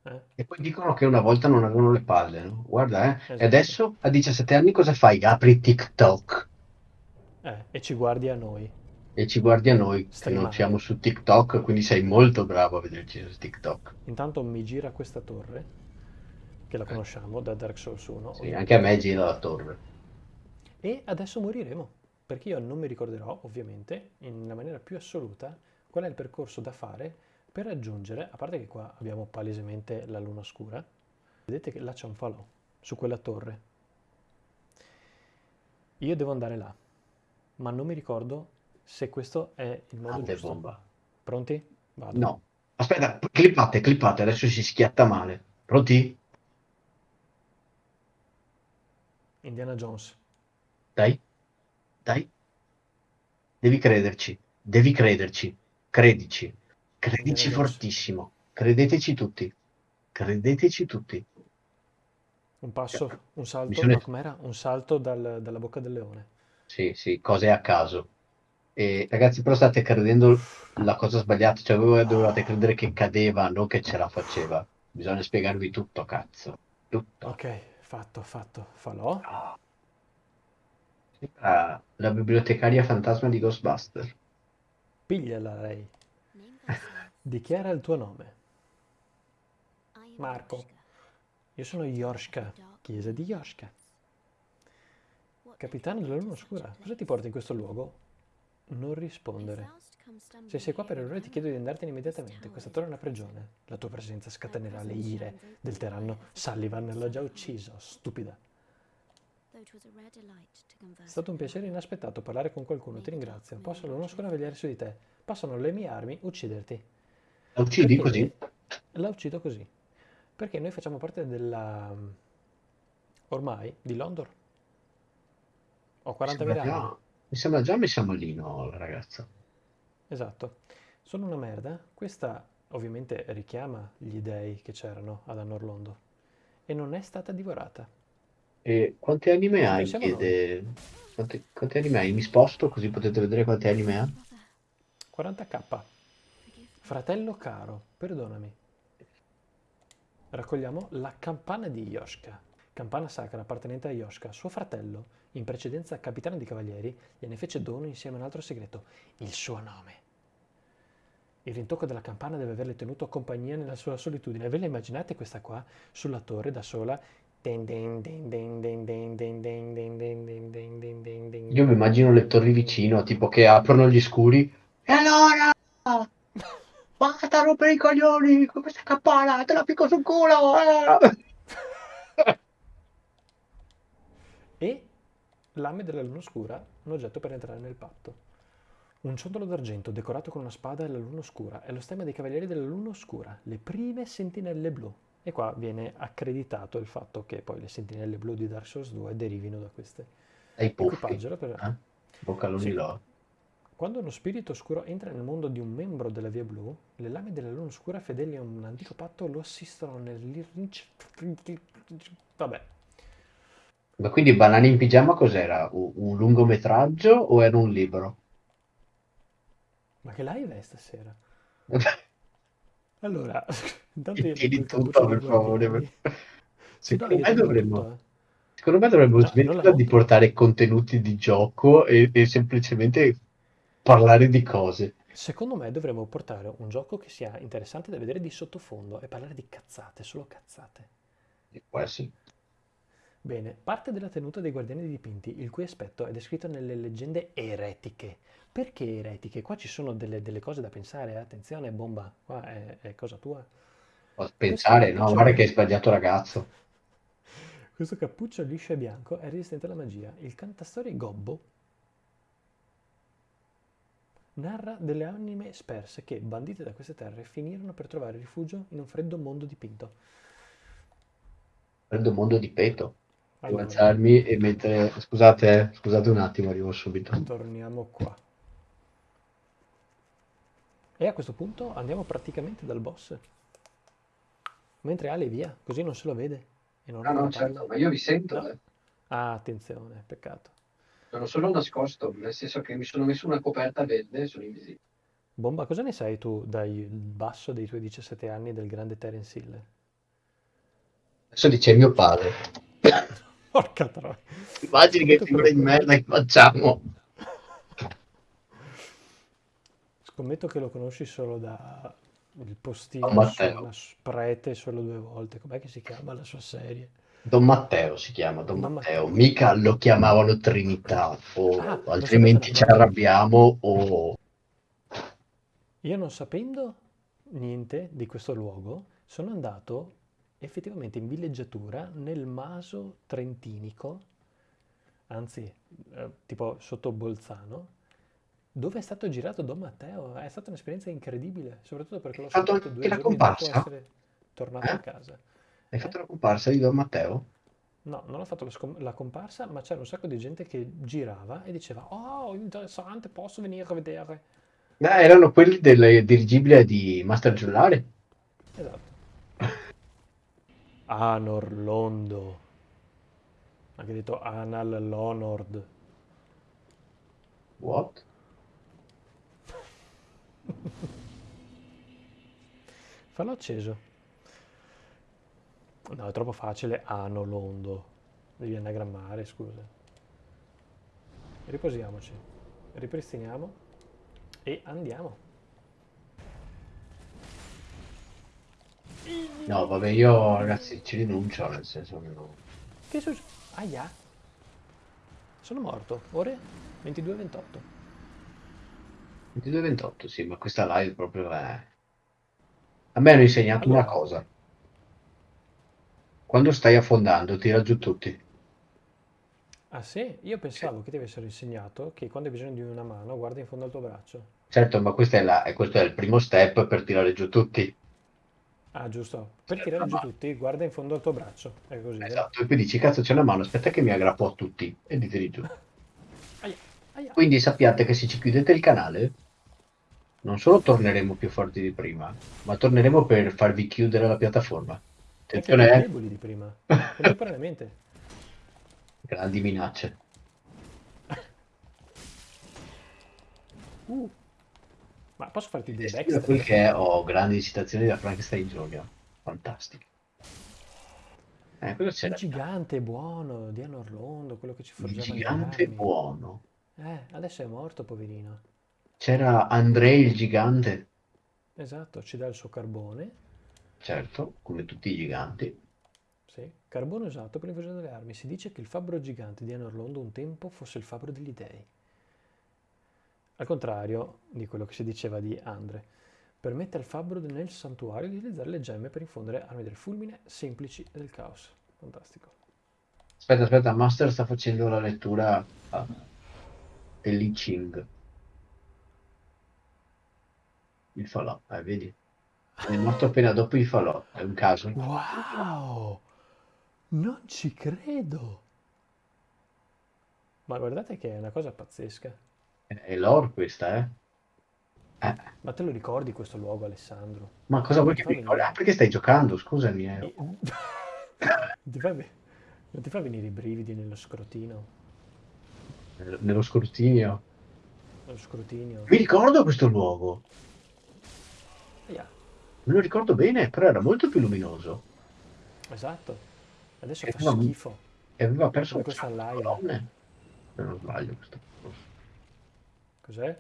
[SPEAKER 1] eh,
[SPEAKER 2] E poi dicono che una volta non avevano le palle, no? Guarda, eh. E
[SPEAKER 1] Esatto.
[SPEAKER 2] adesso a 17 anni cosa fai? Apri TikTok
[SPEAKER 1] Eh, e ci guardi a noi,
[SPEAKER 2] e ci guardi a noi che non siamo
[SPEAKER 1] streamare.
[SPEAKER 2] su TikTok, quindi sei molto bravo a vederci su TikTok.
[SPEAKER 1] Intanto mi gira questa torre, che la
[SPEAKER 2] Eh,
[SPEAKER 1] conosciamo da Dark Souls 1,
[SPEAKER 2] Sì, anche a me gira la torre.
[SPEAKER 1] E adesso moriremo, perché io non mi ricorderò, ovviamente, in maniera più assoluta, qual è il percorso da fare per raggiungere, a parte che qua abbiamo palesemente la luna oscura, vedete che là c'è un falò, su quella torre. Io devo andare là, ma non mi ricordo se questo è il modo
[SPEAKER 2] Grande
[SPEAKER 1] giusto.
[SPEAKER 2] bomba.
[SPEAKER 1] Pronti? Vado.
[SPEAKER 2] No. Aspetta, clippate, clippate, adesso si schiatta male. Pronti?
[SPEAKER 1] Indiana Jones.
[SPEAKER 2] Dai, dai. Devi crederci, devi crederci. Credici. Credici fortissimo. Credeteci tutti. Credeteci tutti.
[SPEAKER 1] Un passo, un salto,
[SPEAKER 2] Bisogna...
[SPEAKER 1] no? Un salto dal- dalla bocca del leone.
[SPEAKER 2] Sì, sì, cose a caso. E ragazzi, però state credendo la cosa sbagliata, cioè voi dovevate credere che cadeva, non che ce la faceva. Bisogna spiegarvi tutto, cazzo. Tutto.
[SPEAKER 1] Ok, fatto, fatto. Falò.
[SPEAKER 2] Sembra la bibliotecaria fantasma di Ghostbuster.
[SPEAKER 1] Pigliala lei. Dichiara il tuo nome. Marco. Io sono Yorshka, chiesa di Yorshka. Capitano della Luna Oscura, cosa ti porta in questo luogo? Non rispondere. Se sei qua per errore ti chiedo di andartene immediatamente, questa torre è una prigione. La tua presenza scatenerà le ire del tiranno Sullivan, l'ha già ucciso, stupida. È stato un piacere inaspettato parlare con qualcuno, ti ringrazio. Posso la Luna Oscura vegliare su di te. Passano le mie armi, ucciderti.
[SPEAKER 2] La uccidi
[SPEAKER 1] Perché
[SPEAKER 2] così?
[SPEAKER 1] La uccido così. Perché noi facciamo parte della... ormai, di Londor. Ho
[SPEAKER 2] Mi
[SPEAKER 1] 40.000
[SPEAKER 2] sembra
[SPEAKER 1] anni.
[SPEAKER 2] già, mi sembra già messa malino la ragazza.
[SPEAKER 1] Esatto. Sono una merda. Questa ovviamente richiama gli dei che c'erano ad Anorlondo. E non è stata divorata.
[SPEAKER 2] E quanti anime hai?
[SPEAKER 1] noi.
[SPEAKER 2] Chiede. Quanti, quanti anime hai? Mi sposto così potete vedere quanti anime ha.
[SPEAKER 1] 40k. Fratello caro, perdonami. Raccogliamo la campana di Yoshka campana sacra appartenente a Yoshka, suo fratello, in precedenza capitano di cavalieri, gliene fece dono insieme a un altro segreto, il suo nome. Il rintocco della campana deve averle tenuto compagnia nella sua solitudine. Ve la immaginate questa qua, sulla torre, da sola?
[SPEAKER 2] Io mi immagino le torri vicino, tipo che aprono gli scuri. E allora? Basta rompere i coglioni con questa campana, te la picco sul culo!
[SPEAKER 1] E lame della luna oscura, un oggetto per entrare nel patto. Un ciondolo d'argento decorato con una spada e la luna oscura è lo stemma dei cavalieri della luna oscura, le prime sentinelle blu. E qua viene accreditato il fatto che poi le sentinelle blu di Dark Souls 2 derivino da queste.
[SPEAKER 2] Dai.
[SPEAKER 1] Equipaggio, per...
[SPEAKER 2] Eh? Boccaloni
[SPEAKER 1] Sì.
[SPEAKER 2] là.
[SPEAKER 1] Quando uno spirito oscuro entra nel mondo di un membro della Via Blu, le lame della luna oscura fedeli a un antico patto lo assistono nel... Vabbè,
[SPEAKER 2] Ma quindi Banani in pigiama cos'era? Un, un lungometraggio o era un libro?
[SPEAKER 1] ma che live è stasera? Allora, intanto io
[SPEAKER 2] Tieni
[SPEAKER 1] metto il
[SPEAKER 2] tutto, per
[SPEAKER 1] dei
[SPEAKER 2] favore.
[SPEAKER 1] Sì, no,
[SPEAKER 2] Secondo
[SPEAKER 1] io
[SPEAKER 2] me
[SPEAKER 1] tengo
[SPEAKER 2] dovremmo,
[SPEAKER 1] tutto, eh.
[SPEAKER 2] secondo me dovremmo
[SPEAKER 1] No, non la
[SPEAKER 2] smetterla di
[SPEAKER 1] monto.
[SPEAKER 2] portare contenuti di gioco e, e semplicemente parlare di cose.
[SPEAKER 1] Secondo me dovremmo portare un gioco che sia interessante da vedere di sottofondo e parlare di cazzate, solo cazzate.
[SPEAKER 2] Può essere.
[SPEAKER 1] Bene, parte della tenuta dei guardiani dipinti, il cui aspetto è descritto nelle leggende eretiche. Perché eretiche? Qua ci sono delle, delle cose da pensare, eh. attenzione, bomba, qua è, è cosa tua.
[SPEAKER 2] Pensare, no? Guarda che hai sbagliato ragazzo.
[SPEAKER 1] Questo cappuccio liscio e bianco è resistente alla magia. Il cantastorie Gobbo narra delle anime sperse che, bandite da queste terre, finirono per trovare rifugio in un freddo mondo dipinto.
[SPEAKER 2] Prendo mondo di alzarmi e mettere... Scusate, scusate un attimo, arrivo subito.
[SPEAKER 1] torniamo qua. E a questo punto andiamo praticamente dal boss. Mentre Ale via, così non se lo vede. E non
[SPEAKER 2] Ah no, certo, ma io vi sento,
[SPEAKER 1] No.
[SPEAKER 2] eh.
[SPEAKER 1] Ah, attenzione, peccato.
[SPEAKER 2] Sono solo nascosto, nel senso che mi sono messo una coperta verde e sono invisibile.
[SPEAKER 1] Bomba, cosa ne sai tu dal basso dei tuoi 17 anni del grande Terence Hill?
[SPEAKER 2] Adesso dice mio padre.
[SPEAKER 1] Porca troia.
[SPEAKER 2] Immagini che figura di merda che facciamo.
[SPEAKER 1] Scommetto che lo conosci solo da il postino una prete solo due volte. Com'è che si chiama la sua serie?
[SPEAKER 2] Don Matteo si chiama, Don
[SPEAKER 1] Don
[SPEAKER 2] Matteo.
[SPEAKER 1] Matteo.
[SPEAKER 2] Mica lo chiamavano Trinità, o
[SPEAKER 1] Ah,
[SPEAKER 2] altrimenti ci arrabbiamo, o...
[SPEAKER 1] Io non sapendo niente di questo luogo, sono andato effettivamente in villeggiatura nel Maso Trentinico, anzi, eh, tipo sotto Bolzano, dove è stato girato Don Matteo. È stata un'esperienza incredibile, soprattutto perché l'ho
[SPEAKER 2] fatto
[SPEAKER 1] due giorni dopo
[SPEAKER 2] comparsa?
[SPEAKER 1] essere tornato
[SPEAKER 2] Eh?
[SPEAKER 1] a casa.
[SPEAKER 2] Hai fatto la comparsa di Don Matteo?
[SPEAKER 1] No, non ho fatto la, scom- la comparsa, ma c'era un sacco di gente che girava e diceva Oh, interessante, posso venire a vedere?
[SPEAKER 2] Beh, erano quelli del dirigibile di Master Giullare.
[SPEAKER 1] Esatto. Anor Londo. Anche detto Anal Lonord.
[SPEAKER 2] What?
[SPEAKER 1] Fallo acceso. No, è troppo facile. Ano Londo. Devi anagrammare, scusa. Riposiamoci. Ripristiniamo. E andiamo.
[SPEAKER 2] No, vabbè, io ragazzi ci rinuncio, nel senso che no.
[SPEAKER 1] Che succede? Aia. Sono morto. Ore 22.28.
[SPEAKER 2] 22-28, sì, ma questa live proprio è... A me hanno insegnato
[SPEAKER 1] Allora.
[SPEAKER 2] una cosa. Quando stai affondando, tira giù tutti.
[SPEAKER 1] Ah sì? Io pensavo che ti avessero insegnato che quando hai bisogno di una mano guarda in fondo al tuo braccio.
[SPEAKER 2] Certo, ma è la- questo è il primo step per tirare giù tutti.
[SPEAKER 1] Ah, giusto. Per
[SPEAKER 2] C'è
[SPEAKER 1] tirare giù tutti, guarda in fondo al tuo braccio. È così?
[SPEAKER 2] Esatto, e poi dici, cazzo c'è una mano, aspetta che mi aggrappo a tutti e li tiri giù.
[SPEAKER 1] Aia, aia.
[SPEAKER 2] Quindi sappiate che se ci chiudete il canale, non solo torneremo più forti di prima, ma torneremo per farvi chiudere la piattaforma. Attenzione, eh,
[SPEAKER 1] deboli di prima. Contemporaneamente.
[SPEAKER 2] grandi minacce.
[SPEAKER 1] Uh. Ma posso farti
[SPEAKER 2] Sembra
[SPEAKER 1] backstab?
[SPEAKER 2] è, ho grandi citazioni da Frankenstein Junior. Fantastico. Eh, cosa
[SPEAKER 1] Il
[SPEAKER 2] c'era?
[SPEAKER 1] gigante buono di Anorlondo, quello che ci
[SPEAKER 2] Il
[SPEAKER 1] forgiava le
[SPEAKER 2] gigante buono.
[SPEAKER 1] Eh, adesso è morto, poverino.
[SPEAKER 2] C'era Andrei il gigante,
[SPEAKER 1] Esatto, ci dà il suo carbone.
[SPEAKER 2] certo, come tutti i giganti.
[SPEAKER 1] Sì, carbone usato per l'invasione delle armi. Si dice che il fabbro gigante di Anorlondo un tempo fosse il fabbro degli dei. Al contrario di quello che si diceva di Andre, permette al fabbro nel santuario di utilizzare le gemme per infondere armi del fulmine, semplici e del caos. Fantastico.
[SPEAKER 2] Aspetta, aspetta, Master sta facendo la lettura dell'I Ching. Il falò, eh, vedi? È morto appena dopo il falò, è un caso.
[SPEAKER 1] Wow! Non ci credo! Ma guardate che è una cosa pazzesca.
[SPEAKER 2] È lore questa, eh? Eh,
[SPEAKER 1] Ma te lo ricordi questo luogo, Alessandro?
[SPEAKER 2] Ma cosa vuoi che mi ricordi? Ah, perché stai giocando? Scusami. eh.
[SPEAKER 1] Non ti fa, non ti fa venire i brividi nello scrotino?
[SPEAKER 2] Nello- scrutinio.
[SPEAKER 1] Nello scrutinio?
[SPEAKER 2] Mi ricordo questo luogo.
[SPEAKER 1] Aia,
[SPEAKER 2] Me lo ricordo bene, però era molto più luminoso.
[SPEAKER 1] esatto. Adesso
[SPEAKER 2] E
[SPEAKER 1] fa
[SPEAKER 2] aveva-
[SPEAKER 1] schifo.
[SPEAKER 2] E aveva perso
[SPEAKER 1] questa live.
[SPEAKER 2] Se non sbaglio, questo
[SPEAKER 1] Cos'è?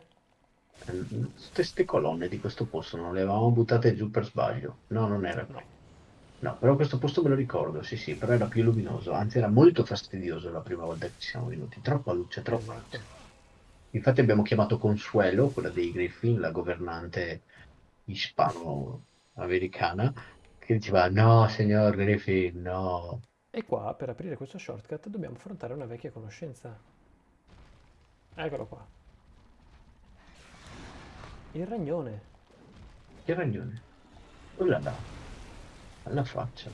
[SPEAKER 2] Queste colonne di questo posto non le avevamo buttate giù per sbaglio. No, non era.
[SPEAKER 1] No.
[SPEAKER 2] No, però questo posto me lo ricordo, sì, sì, però era più luminoso. Anzi, era molto fastidioso la prima volta che ci siamo venuti. Troppa luce, troppa
[SPEAKER 1] Esatto.
[SPEAKER 2] luce. Infatti abbiamo chiamato Consuelo, quella dei Griffin, la governante ispano-americana, che diceva no, signor Griffin, no.
[SPEAKER 1] E qua, per aprire questo shortcut, dobbiamo affrontare una vecchia conoscenza. Eccolo qua. Il ragnone.
[SPEAKER 2] Che ragione. Quella là. Alla faccia.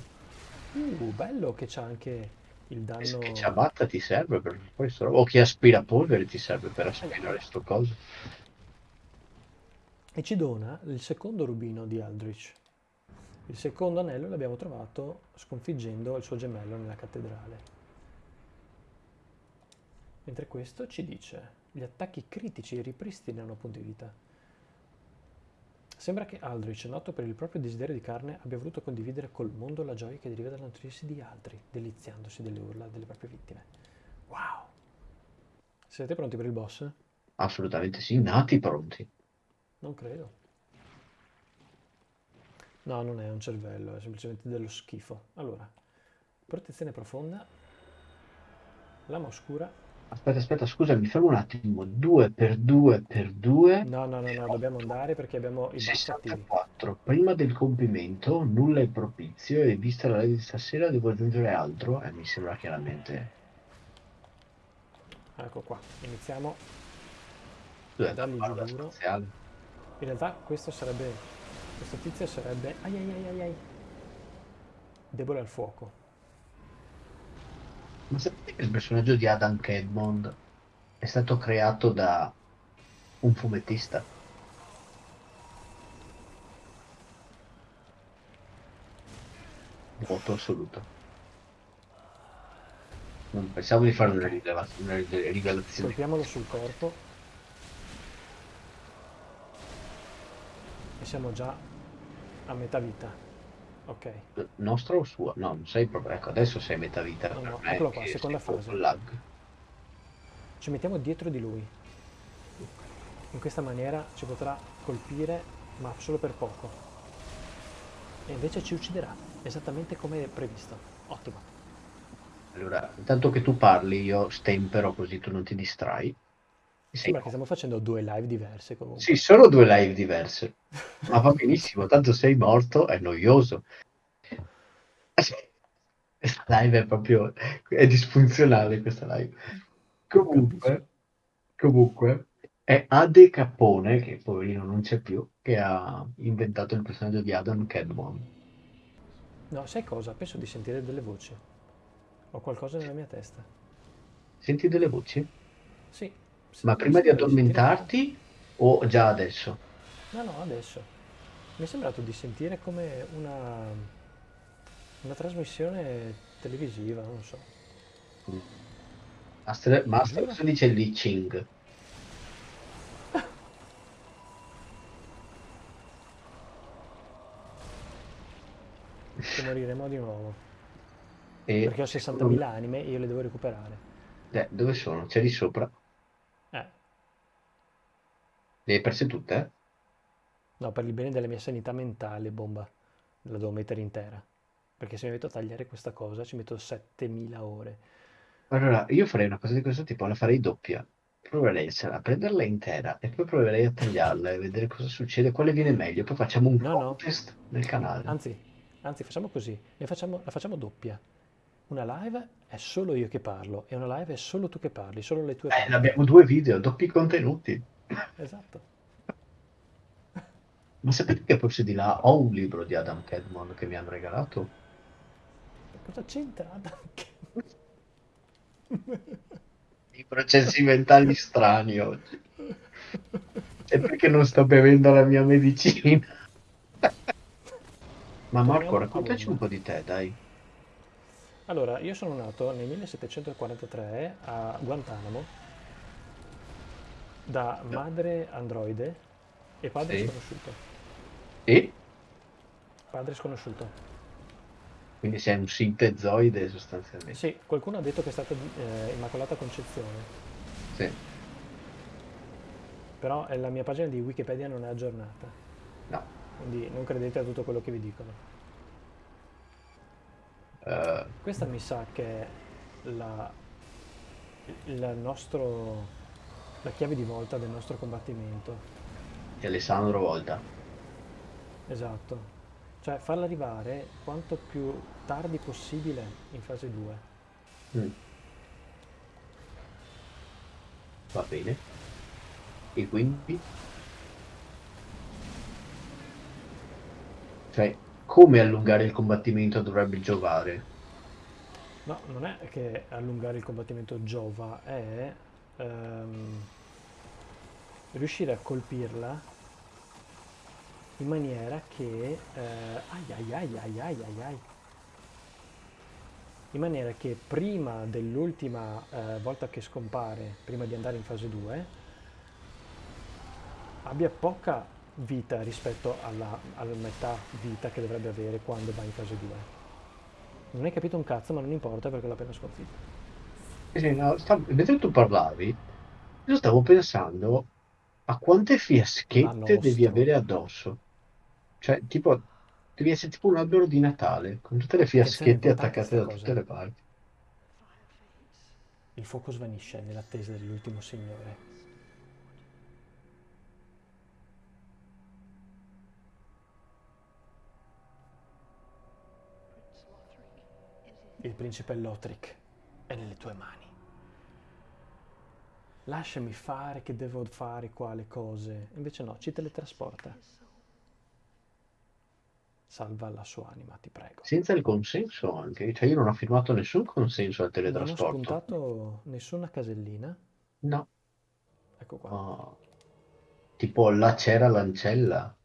[SPEAKER 1] Uh, bello che c'ha anche il danno...
[SPEAKER 2] Che ciabatta ti serve per questo? O che aspirapolvere ti serve per aspirare sto coso?
[SPEAKER 1] E ci dona il secondo rubino di Aldrich. Il secondo anello l'abbiamo trovato sconfiggendo il suo gemello nella cattedrale. Mentre questo ci dice, gli attacchi critici ripristinano punti vita. Sembra che Aldrich, noto per il proprio desiderio di carne, abbia voluto condividere col mondo la gioia che deriva dal nutrirsi di altri, deliziandosi delle urla delle proprie vittime. Wow! Siete pronti per il boss?
[SPEAKER 2] Assolutamente sì, nati pronti.
[SPEAKER 1] Non credo. No, non è un cervello, è semplicemente dello schifo. Allora, protezione profonda, lama oscura.
[SPEAKER 2] Aspetta, aspetta, scusa, mi fermo un attimo. 2 per 2 per 2.
[SPEAKER 1] No, no, no, no, dobbiamo andare perché abbiamo i buff attivi.
[SPEAKER 2] 64. Prima del compimento, nulla è propizio e vista la live di stasera devo aggiungere altro e mi sembra chiaramente...
[SPEAKER 1] Ecco qua, iniziamo.
[SPEAKER 2] Dov'è barra
[SPEAKER 1] giù duro.
[SPEAKER 2] spaziale?
[SPEAKER 1] In realtà questo sarebbe, questo tizio sarebbe, ai ai ai ai ai, debole al fuoco.
[SPEAKER 2] Ma sapete che il personaggio di Adam Kedmond è stato creato da un fumettista? Voto assoluto. Non pensavo di fare una, rileva- una rivelazione.
[SPEAKER 1] Colpiamolo sul corpo. E siamo già a metà vita. Ok.
[SPEAKER 2] Nostra o sua? No, non sei proprio. Ecco, adesso sei metà vita.
[SPEAKER 1] No, no, eccolo qua, seconda fase.
[SPEAKER 2] lag.
[SPEAKER 1] Ci mettiamo dietro di lui. in questa maniera ci potrà colpire, ma solo per poco. E invece ci ucciderà, esattamente come previsto. Ottimo.
[SPEAKER 2] Allora, intanto che tu parli, io stempero così tu non ti distrai. Sei
[SPEAKER 1] Sembra che stiamo facendo due live diverse comunque.
[SPEAKER 2] Sì, sono due live diverse, ma va benissimo, tanto sei morto, è noioso. Questa live è proprio, è disfunzionale questa live. Comunque, comunque, è Ade Capone, che poverino non c'è più, che ha inventato il personaggio di Adam Cadmon.
[SPEAKER 1] No, sai cosa? Penso di sentire delle voci. Ho qualcosa nella mia testa.
[SPEAKER 2] Senti delle voci?
[SPEAKER 1] Sì.
[SPEAKER 2] Ma prima di addormentarti o già adesso?
[SPEAKER 1] No, no, adesso. Mi è sembrato di sentire come una, una trasmissione televisiva, non so.
[SPEAKER 2] Master, Master cosa dice Li Ching?
[SPEAKER 1] Che moriremo di nuovo.
[SPEAKER 2] E
[SPEAKER 1] Perché ho 60.000 anime e io le devo recuperare.
[SPEAKER 2] Eh, dove sono? C'è lì sopra? Le hai perse tutte?
[SPEAKER 1] no, per il bene della mia sanità mentale, bomba, la devo mettere intera. Perché se mi metto a tagliare questa cosa ci metto 7.000 ore.
[SPEAKER 2] Allora, io farei una cosa di questo tipo, la farei doppia. Proverei a prenderla intera e poi proverei a tagliarla e vedere cosa succede, quale viene meglio. Poi facciamo un
[SPEAKER 1] No, no.
[SPEAKER 2] contest nel canale.
[SPEAKER 1] Anzi, anzi, facciamo così, ne facciamo- la facciamo doppia. Una live è solo io che parlo e una live è solo tu che parli, solo le tue
[SPEAKER 2] Eh, abbiamo due video, doppi contenuti.
[SPEAKER 1] Esatto.
[SPEAKER 2] Ma sapete che forse di là ho un libro di Adam Cadmon che mi hanno regalato?
[SPEAKER 1] Cosa c'entra Adam?
[SPEAKER 2] I processi mentali strani oggi. È perché non sto bevendo la mia medicina. Ma Marco, raccontaci un po' di te, dai.
[SPEAKER 1] Allora, io sono nato nel 1743 a Guantanamo da madre androide e padre
[SPEAKER 2] Sì.
[SPEAKER 1] sconosciuto.
[SPEAKER 2] E?
[SPEAKER 1] Padre sconosciuto.
[SPEAKER 2] Quindi sei un sintezoide sostanzialmente.
[SPEAKER 1] Sì, qualcuno ha detto che è stata eh, Immacolata Concezione,
[SPEAKER 2] Sì.
[SPEAKER 1] però eh, la mia pagina di Wikipedia non è aggiornata,
[SPEAKER 2] No.
[SPEAKER 1] quindi non credete a tutto quello che vi dicono.
[SPEAKER 2] Eh,
[SPEAKER 1] Questa mi sa che è la, il nostro, la chiave di volta del nostro combattimento.
[SPEAKER 2] di Alessandro Volta.
[SPEAKER 1] Esatto. Cioè farla arrivare quanto più tardi possibile in fase 2.
[SPEAKER 2] Mm. Va bene. E quindi? Cioè, come allungare il combattimento dovrebbe giovare?
[SPEAKER 1] No, non è che allungare il combattimento giova, è ehm, riuscire a colpirla in maniera che... eh, ai ai ai ai. In maniera che prima dell'ultima eh, volta che scompare, prima di andare in fase 2, abbia poca vita rispetto alla, alla metà vita che dovrebbe avere quando va in fase 2. Non hai capito un cazzo, ma non importa perché l'ho appena sconfitto.
[SPEAKER 2] Sì, sì, no, sta- mentre tu parlavi, io stavo pensando a quante fiaschette devi avere addosso. Cioè, tipo, devi essere tipo un albero di Natale, con tutte le fiaschette attaccate da
[SPEAKER 1] cosa.
[SPEAKER 2] tutte le parti.
[SPEAKER 1] Il fuoco svanisce nell'attesa dell'ultimo signore. Il principe Lothric è nelle tue mani. Lasciami fare che devo fare qua le cose. Invece no, ci teletrasporta. Salva la sua anima, ti prego.
[SPEAKER 2] Senza il consenso anche, cioè io non ho firmato nessun consenso al
[SPEAKER 1] Non ho
[SPEAKER 2] teletrasporto.
[SPEAKER 1] spuntato nessuna casellina.
[SPEAKER 2] No,
[SPEAKER 1] Ecco qua.
[SPEAKER 2] Oh. tipo là c'era l'ancella.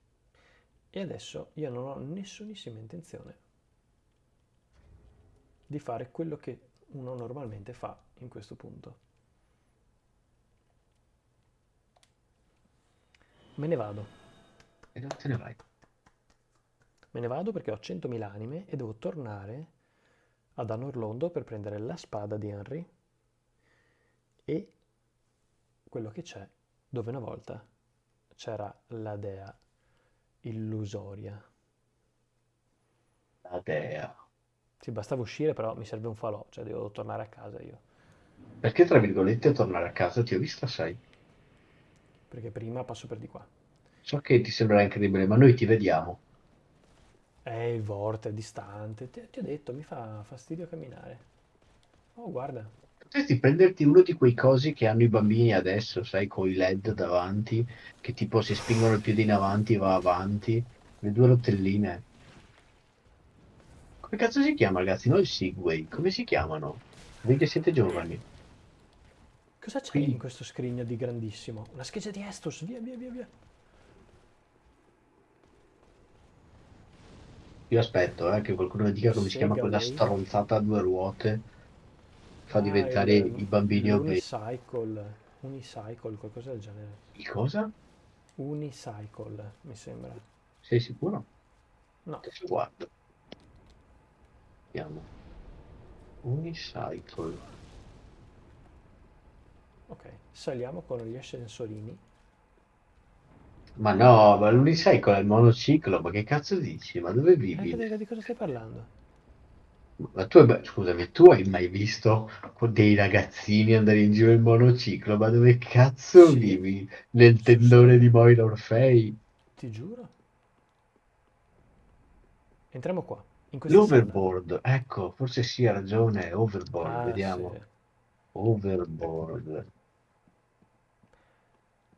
[SPEAKER 1] E adesso io non ho nessunissima intenzione di fare quello che uno normalmente fa in questo punto. Me ne vado.
[SPEAKER 2] E dove te ne vai?
[SPEAKER 1] Me ne vado perché ho 100.000 anime e devo tornare ad Anorlondo per prendere la spada di Henry e quello che c'è dove una volta c'era la dea illusoria.
[SPEAKER 2] La dea.
[SPEAKER 1] Sì, bastava uscire, però mi serve un falò, cioè devo tornare a casa io.
[SPEAKER 2] Perché, tra virgolette, tornare a casa ti ho vista, sai?
[SPEAKER 1] Perché prima passo per di qua.
[SPEAKER 2] So che ti sembrerà incredibile, ma noi ti vediamo.
[SPEAKER 1] Eh, il vorte è distante. Ti, ti ho detto, mi fa fastidio camminare. Oh, guarda.
[SPEAKER 2] Potresti prenderti uno di quei cosi che hanno i bambini adesso, sai, con i LED davanti, che tipo si spingono il piede in avanti e va avanti. Le due rotelline. Come cazzo si chiama, ragazzi? Non il Segway, come si chiamano? Voi che siete giovani.
[SPEAKER 1] Cosa c'è in questo scrigno di grandissimo? Una scheggia di Estus, via, via, via, via.
[SPEAKER 2] Io aspetto, eh, che qualcuno mi dica come si chiama quella stronzata a due ruote. Fa
[SPEAKER 1] Ah,
[SPEAKER 2] diventare
[SPEAKER 1] il-
[SPEAKER 2] i bambini obesi.
[SPEAKER 1] Unicycle, unicycle, qualcosa del genere.
[SPEAKER 2] Di cosa?
[SPEAKER 1] Unicycle, mi sembra.
[SPEAKER 2] Sei sicuro?
[SPEAKER 1] No,
[SPEAKER 2] guardo. Vediamo. Unicycle.
[SPEAKER 1] ok. Saliamo con gli ascensorini.
[SPEAKER 2] Ma no, ma l'unicycle è il monociclo, ma che cazzo dici? Ma dove
[SPEAKER 1] Eh,
[SPEAKER 2] vivi?
[SPEAKER 1] che- di cosa stai parlando?
[SPEAKER 2] Ma tu, scusami, tu hai mai visto dei ragazzini andare in giro in monociclo? Ma dove cazzo
[SPEAKER 1] Sì.
[SPEAKER 2] vivi? Nel tendone di Moira Orfei?
[SPEAKER 1] Ti giuro. Entriamo qua.
[SPEAKER 2] L'overboard, ecco, forse sì, ha ragione, overboard,
[SPEAKER 1] Ah,
[SPEAKER 2] vediamo.
[SPEAKER 1] sì.
[SPEAKER 2] Overboard.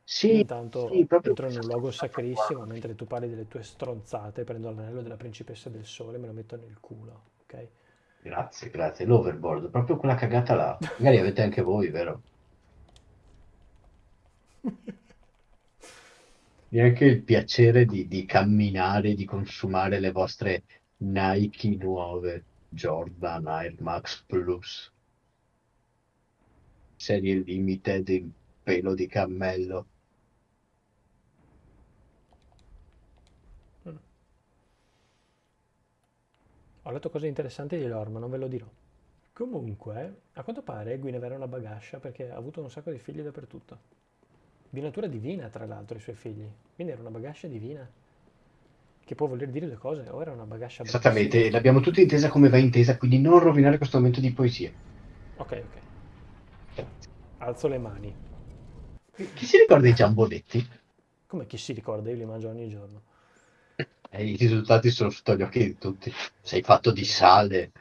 [SPEAKER 2] Sì,
[SPEAKER 1] intanto
[SPEAKER 2] sì, proprio
[SPEAKER 1] entro in un luogo sacrissimo, mentre tu parli delle tue stronzate, prendo l'anello della principessa del sole e me lo metto nel culo, ok?
[SPEAKER 2] Grazie, grazie. L'overboard, proprio quella cagata là. Magari avete anche voi, vero? Neanche il piacere di, di camminare, di consumare le vostre Nike nuove, Jordan Air Max Plus, serie limited in pelo di cammello.
[SPEAKER 1] Mm. Ho letto cose interessanti di loro, ma non ve lo dirò. Comunque, a quanto pare Guinevere è una bagascia perché ha avuto un sacco di figli dappertutto. Di natura divina, tra l'altro, i suoi figli. Quindi era una bagascia divina. Che può voler dire due cose, o era una bagascia
[SPEAKER 2] Esattamente,
[SPEAKER 1] bravissima.
[SPEAKER 2] l'abbiamo tutti intesa come va intesa, quindi non rovinare questo momento di poesia.
[SPEAKER 1] Ok, ok. Alzo le mani.
[SPEAKER 2] Chi si ricorda i giambonetti?
[SPEAKER 1] Come chi si ricorda, io li mangio ogni giorno.
[SPEAKER 2] E i risultati sono sotto gli occhi di tutti. Sei fatto di sale.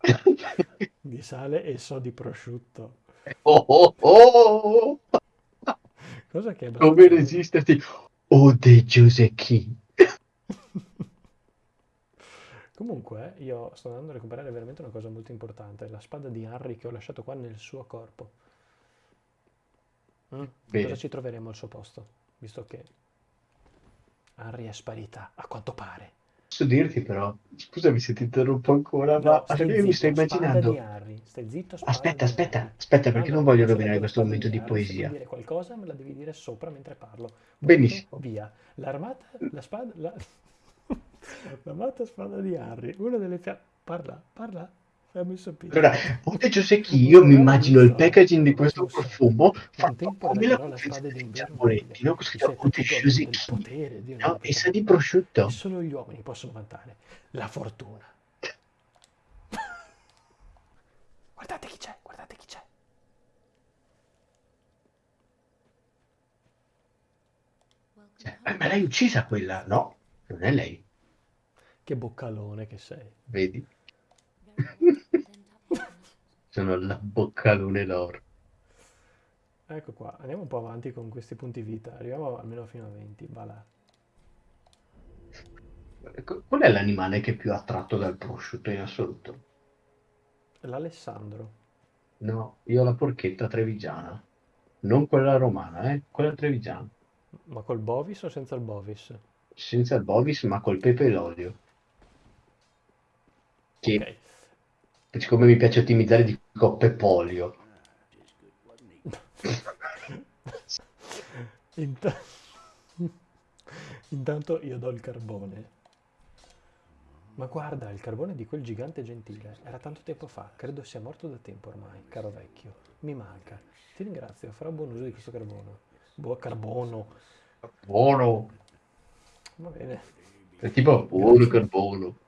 [SPEAKER 1] Di sale e so di prosciutto.
[SPEAKER 2] Oh, oh, oh!
[SPEAKER 1] Cosa che è
[SPEAKER 2] Come resisterti? Oh, de Giusecchi.
[SPEAKER 1] Comunque, io sto andando a recuperare veramente una cosa molto importante, la spada di Harry che ho lasciato qua nel suo corpo. Mm? Cosa ci troveremo al suo posto? Visto che Harry è sparita, a quanto pare.
[SPEAKER 2] Posso dirti però, scusami se ti interrompo ancora,
[SPEAKER 1] No,
[SPEAKER 2] ma
[SPEAKER 1] stai
[SPEAKER 2] io mi sto immaginando.
[SPEAKER 1] Stai zitto,
[SPEAKER 2] Aspetta, aspetta, aspetta, perché
[SPEAKER 1] No,
[SPEAKER 2] non
[SPEAKER 1] no,
[SPEAKER 2] voglio rovinare questo momento di
[SPEAKER 1] Harry, se
[SPEAKER 2] poesia.
[SPEAKER 1] dire qualcosa me la devi dire sopra mentre parlo. Punto,
[SPEAKER 2] Benissimo.
[SPEAKER 1] via. L'armata, la spada, la... L'armata spada di Harry, una delle. Parla, parla, fammi sapere.
[SPEAKER 2] Allora, de Giusecchi, io mi immagino il packaging di questo profumo fatto come la confezione dei
[SPEAKER 1] d'inverno
[SPEAKER 2] giambonetti, no? Scritto
[SPEAKER 1] del
[SPEAKER 2] Giusecchi, no? E sa di prosciutto.
[SPEAKER 1] Solo gli uomini possono vantare la fortuna. Guardate chi c'è, guardate chi c'è.
[SPEAKER 2] Cioè, eh, ma l'hai uccisa quella? No, non è lei,
[SPEAKER 1] Che boccalone che sei.
[SPEAKER 2] vedi? Sono la boccalone d'oro.
[SPEAKER 1] Ecco qua, andiamo un po' avanti con questi punti vita. Arriviamo almeno fino a 20, va là.
[SPEAKER 2] Ecco, Qual è l'animale che è più attratto dal prosciutto in assoluto?
[SPEAKER 1] L'Alessandro.
[SPEAKER 2] No, io ho la porchetta trevigiana. Non quella romana, eh? Quella trevigiana.
[SPEAKER 1] Ma col bovis o senza il bovis?
[SPEAKER 2] Senza il bovis, ma col pepe e l'olio. Che,
[SPEAKER 1] Ok.
[SPEAKER 2] siccome mi piace ottimizzare, dico pepolio.
[SPEAKER 1] Int- Intanto io do il carbone. Ma guarda, il carbone di quel gigante gentile. Era tanto tempo fa, credo sia morto da tempo ormai, caro vecchio. Mi manca. Ti ringrazio, farò buon uso di questo carbone. Boh, carbono.
[SPEAKER 2] Buono.
[SPEAKER 1] Va bene.
[SPEAKER 2] È tipo buono carbono.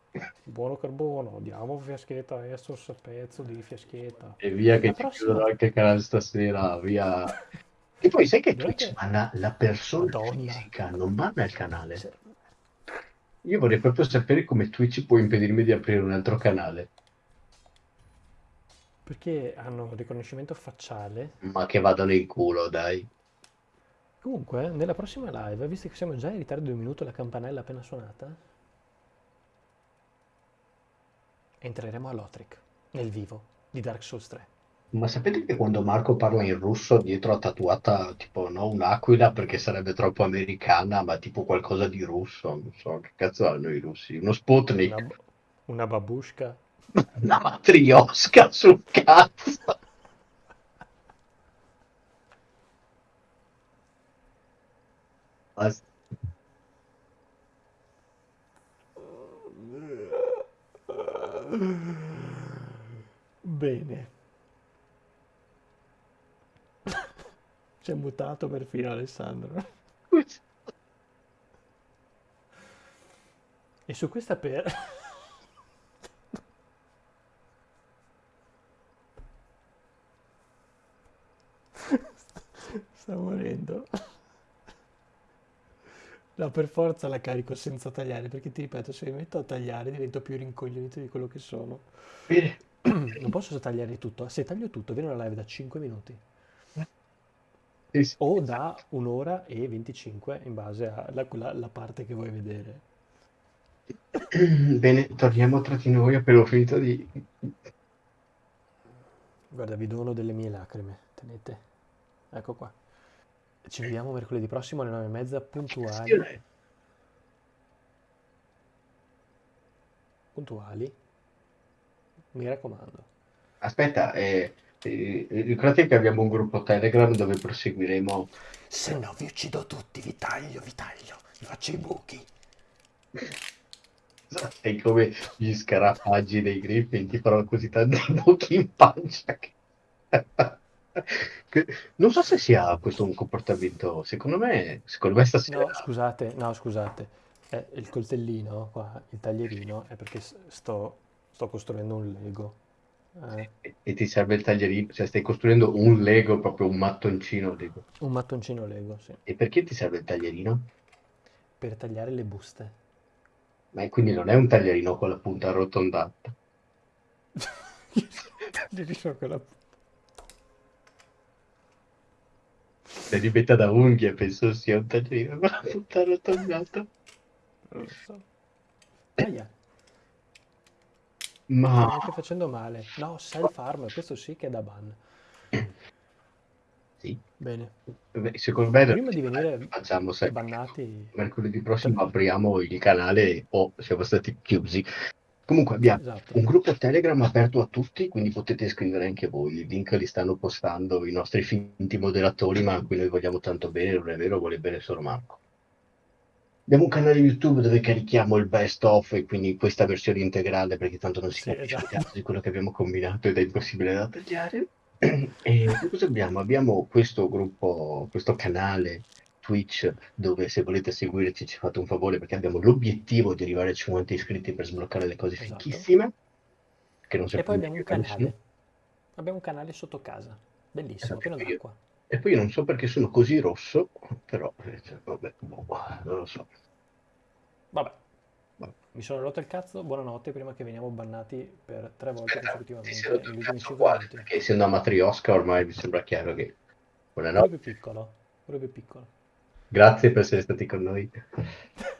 [SPEAKER 1] Buono carbono. Diamo fiaschetta Essos, pezzo di fiaschetta.
[SPEAKER 2] E via che
[SPEAKER 1] La
[SPEAKER 2] ci
[SPEAKER 1] prossima-
[SPEAKER 2] chiudono anche il canale stasera, via. E poi sai che Twitch
[SPEAKER 1] che-
[SPEAKER 2] banna la persona
[SPEAKER 1] Madonna.
[SPEAKER 2] fisica, non banna il canale. Io vorrei proprio sapere come Twitch può impedirmi di aprire un altro canale,
[SPEAKER 1] Perché hanno riconoscimento facciale.
[SPEAKER 2] ma che vadano in culo, dai.
[SPEAKER 1] Comunque, nella prossima live, visto che siamo già in ritardo di un minuto la campanella appena suonata, entreremo a Lothric, nel vivo, di Dark Souls 3.
[SPEAKER 2] Ma sapete che quando Marco parla in russo dietro ha tatuata tipo no, un'aquila perché sarebbe troppo americana, ma tipo qualcosa di russo, non so che cazzo hanno i russi, uno Sputnik,
[SPEAKER 1] Una, una babushka.
[SPEAKER 2] una matriosca sul cazzo. Basta.
[SPEAKER 1] Bene. Si è mutato perfino Alessandro. E su questa per... Sta morendo. No, per forza la carico senza tagliare, perché ti ripeto, se mi metto a tagliare divento più rincoglionito di quello che sono.
[SPEAKER 2] Bene.
[SPEAKER 1] Non posso tagliare tutto. Se taglio tutto, viene una live da 5 minuti.
[SPEAKER 2] Sì, sì.
[SPEAKER 1] O da un'ora e 25 in base alla parte che vuoi vedere.
[SPEAKER 2] Bene, torniamo tra di noi, appena ho finito di...
[SPEAKER 1] Guarda, vi dono delle mie lacrime. Tenete. Ecco qua. Ci vediamo mercoledì prossimo alle 9 e mezza, puntuali.
[SPEAKER 2] Attenzione.
[SPEAKER 1] Puntuali. Mi raccomando.
[SPEAKER 2] Aspetta, eh, eh, ricordati che abbiamo un gruppo Telegram dove proseguiremo...
[SPEAKER 1] Se no vi uccido tutti, vi taglio, vi taglio, vi faccio i buchi.
[SPEAKER 2] Sei come gli scarafaggi dei Griffin, ti farò così tanti buchi in pancia che... che- Non so se sia questo un comportamento, secondo me, secondo me stasera...
[SPEAKER 1] No, scusate, no, scusate. Eh, il coltellino qua, il taglierino, è perché s- sto, sto costruendo un Lego. Eh,
[SPEAKER 2] E, e ti serve il taglierino, cioè stai costruendo un Lego, proprio un mattoncino Lego.
[SPEAKER 1] un mattoncino Lego, sì.
[SPEAKER 2] E perché ti serve il taglierino?
[SPEAKER 1] Per tagliare le buste.
[SPEAKER 2] Ma quindi non è un taglierino con la punta arrotondata.
[SPEAKER 1] Taglierino con la...
[SPEAKER 2] Se li metta da unghie penso sia un taglierino con la punta arrotondata.
[SPEAKER 1] Non so. Aia,
[SPEAKER 2] Ma
[SPEAKER 1] sto anche facendo male. No, self-harm, questo sì che è da ban.
[SPEAKER 2] sì,
[SPEAKER 1] Bene.
[SPEAKER 2] Beh, secondo me
[SPEAKER 1] Prima di venire
[SPEAKER 2] facciamo se
[SPEAKER 1] bannati...
[SPEAKER 2] mercoledì prossimo apriamo il canale o siamo stati chiusi. Comunque abbiamo
[SPEAKER 1] Esatto.
[SPEAKER 2] un gruppo Telegram aperto a tutti, quindi potete scrivere anche voi. I link li stanno postando i nostri finti moderatori, ma a cui noi vogliamo tanto bene, non è vero, vuole bene solo Marco. Abbiamo un canale YouTube dove carichiamo il best of e quindi questa versione integrale perché tanto non si
[SPEAKER 1] Sì,
[SPEAKER 2] capisce
[SPEAKER 1] esatto.
[SPEAKER 2] di quello che abbiamo combinato ed è impossibile da tagliare. E cosa abbiamo? Abbiamo questo gruppo, questo canale Twitch dove se volete seguirci ci fate un favore perché abbiamo l'obiettivo di arrivare a 50 iscritti per sbloccare le cose
[SPEAKER 1] Esatto.
[SPEAKER 2] fichissime. Che non
[SPEAKER 1] E poi abbiamo un canale. Abbiamo un canale sotto casa. Bellissimo,
[SPEAKER 2] Esatto,
[SPEAKER 1] pieno d'acqua.
[SPEAKER 2] E poi io non so perché sono così rosso, però eh, cioè, vabbè, boh, non lo so.
[SPEAKER 1] Vabbè.
[SPEAKER 2] Vabbè.
[SPEAKER 1] Mi sono rotto il cazzo, buonanotte, prima che veniamo bannati per tre volte
[SPEAKER 2] ti
[SPEAKER 1] consecutivamente
[SPEAKER 2] sei rotto il
[SPEAKER 1] negli ultimi
[SPEAKER 2] cazzo
[SPEAKER 1] 5
[SPEAKER 2] qua,
[SPEAKER 1] minuti.
[SPEAKER 2] perché essendo amatori Oscar ormai mi sembra chiaro che... Buonanotte,
[SPEAKER 1] più piccolo, più piccolo.
[SPEAKER 2] Grazie per essere stati con noi.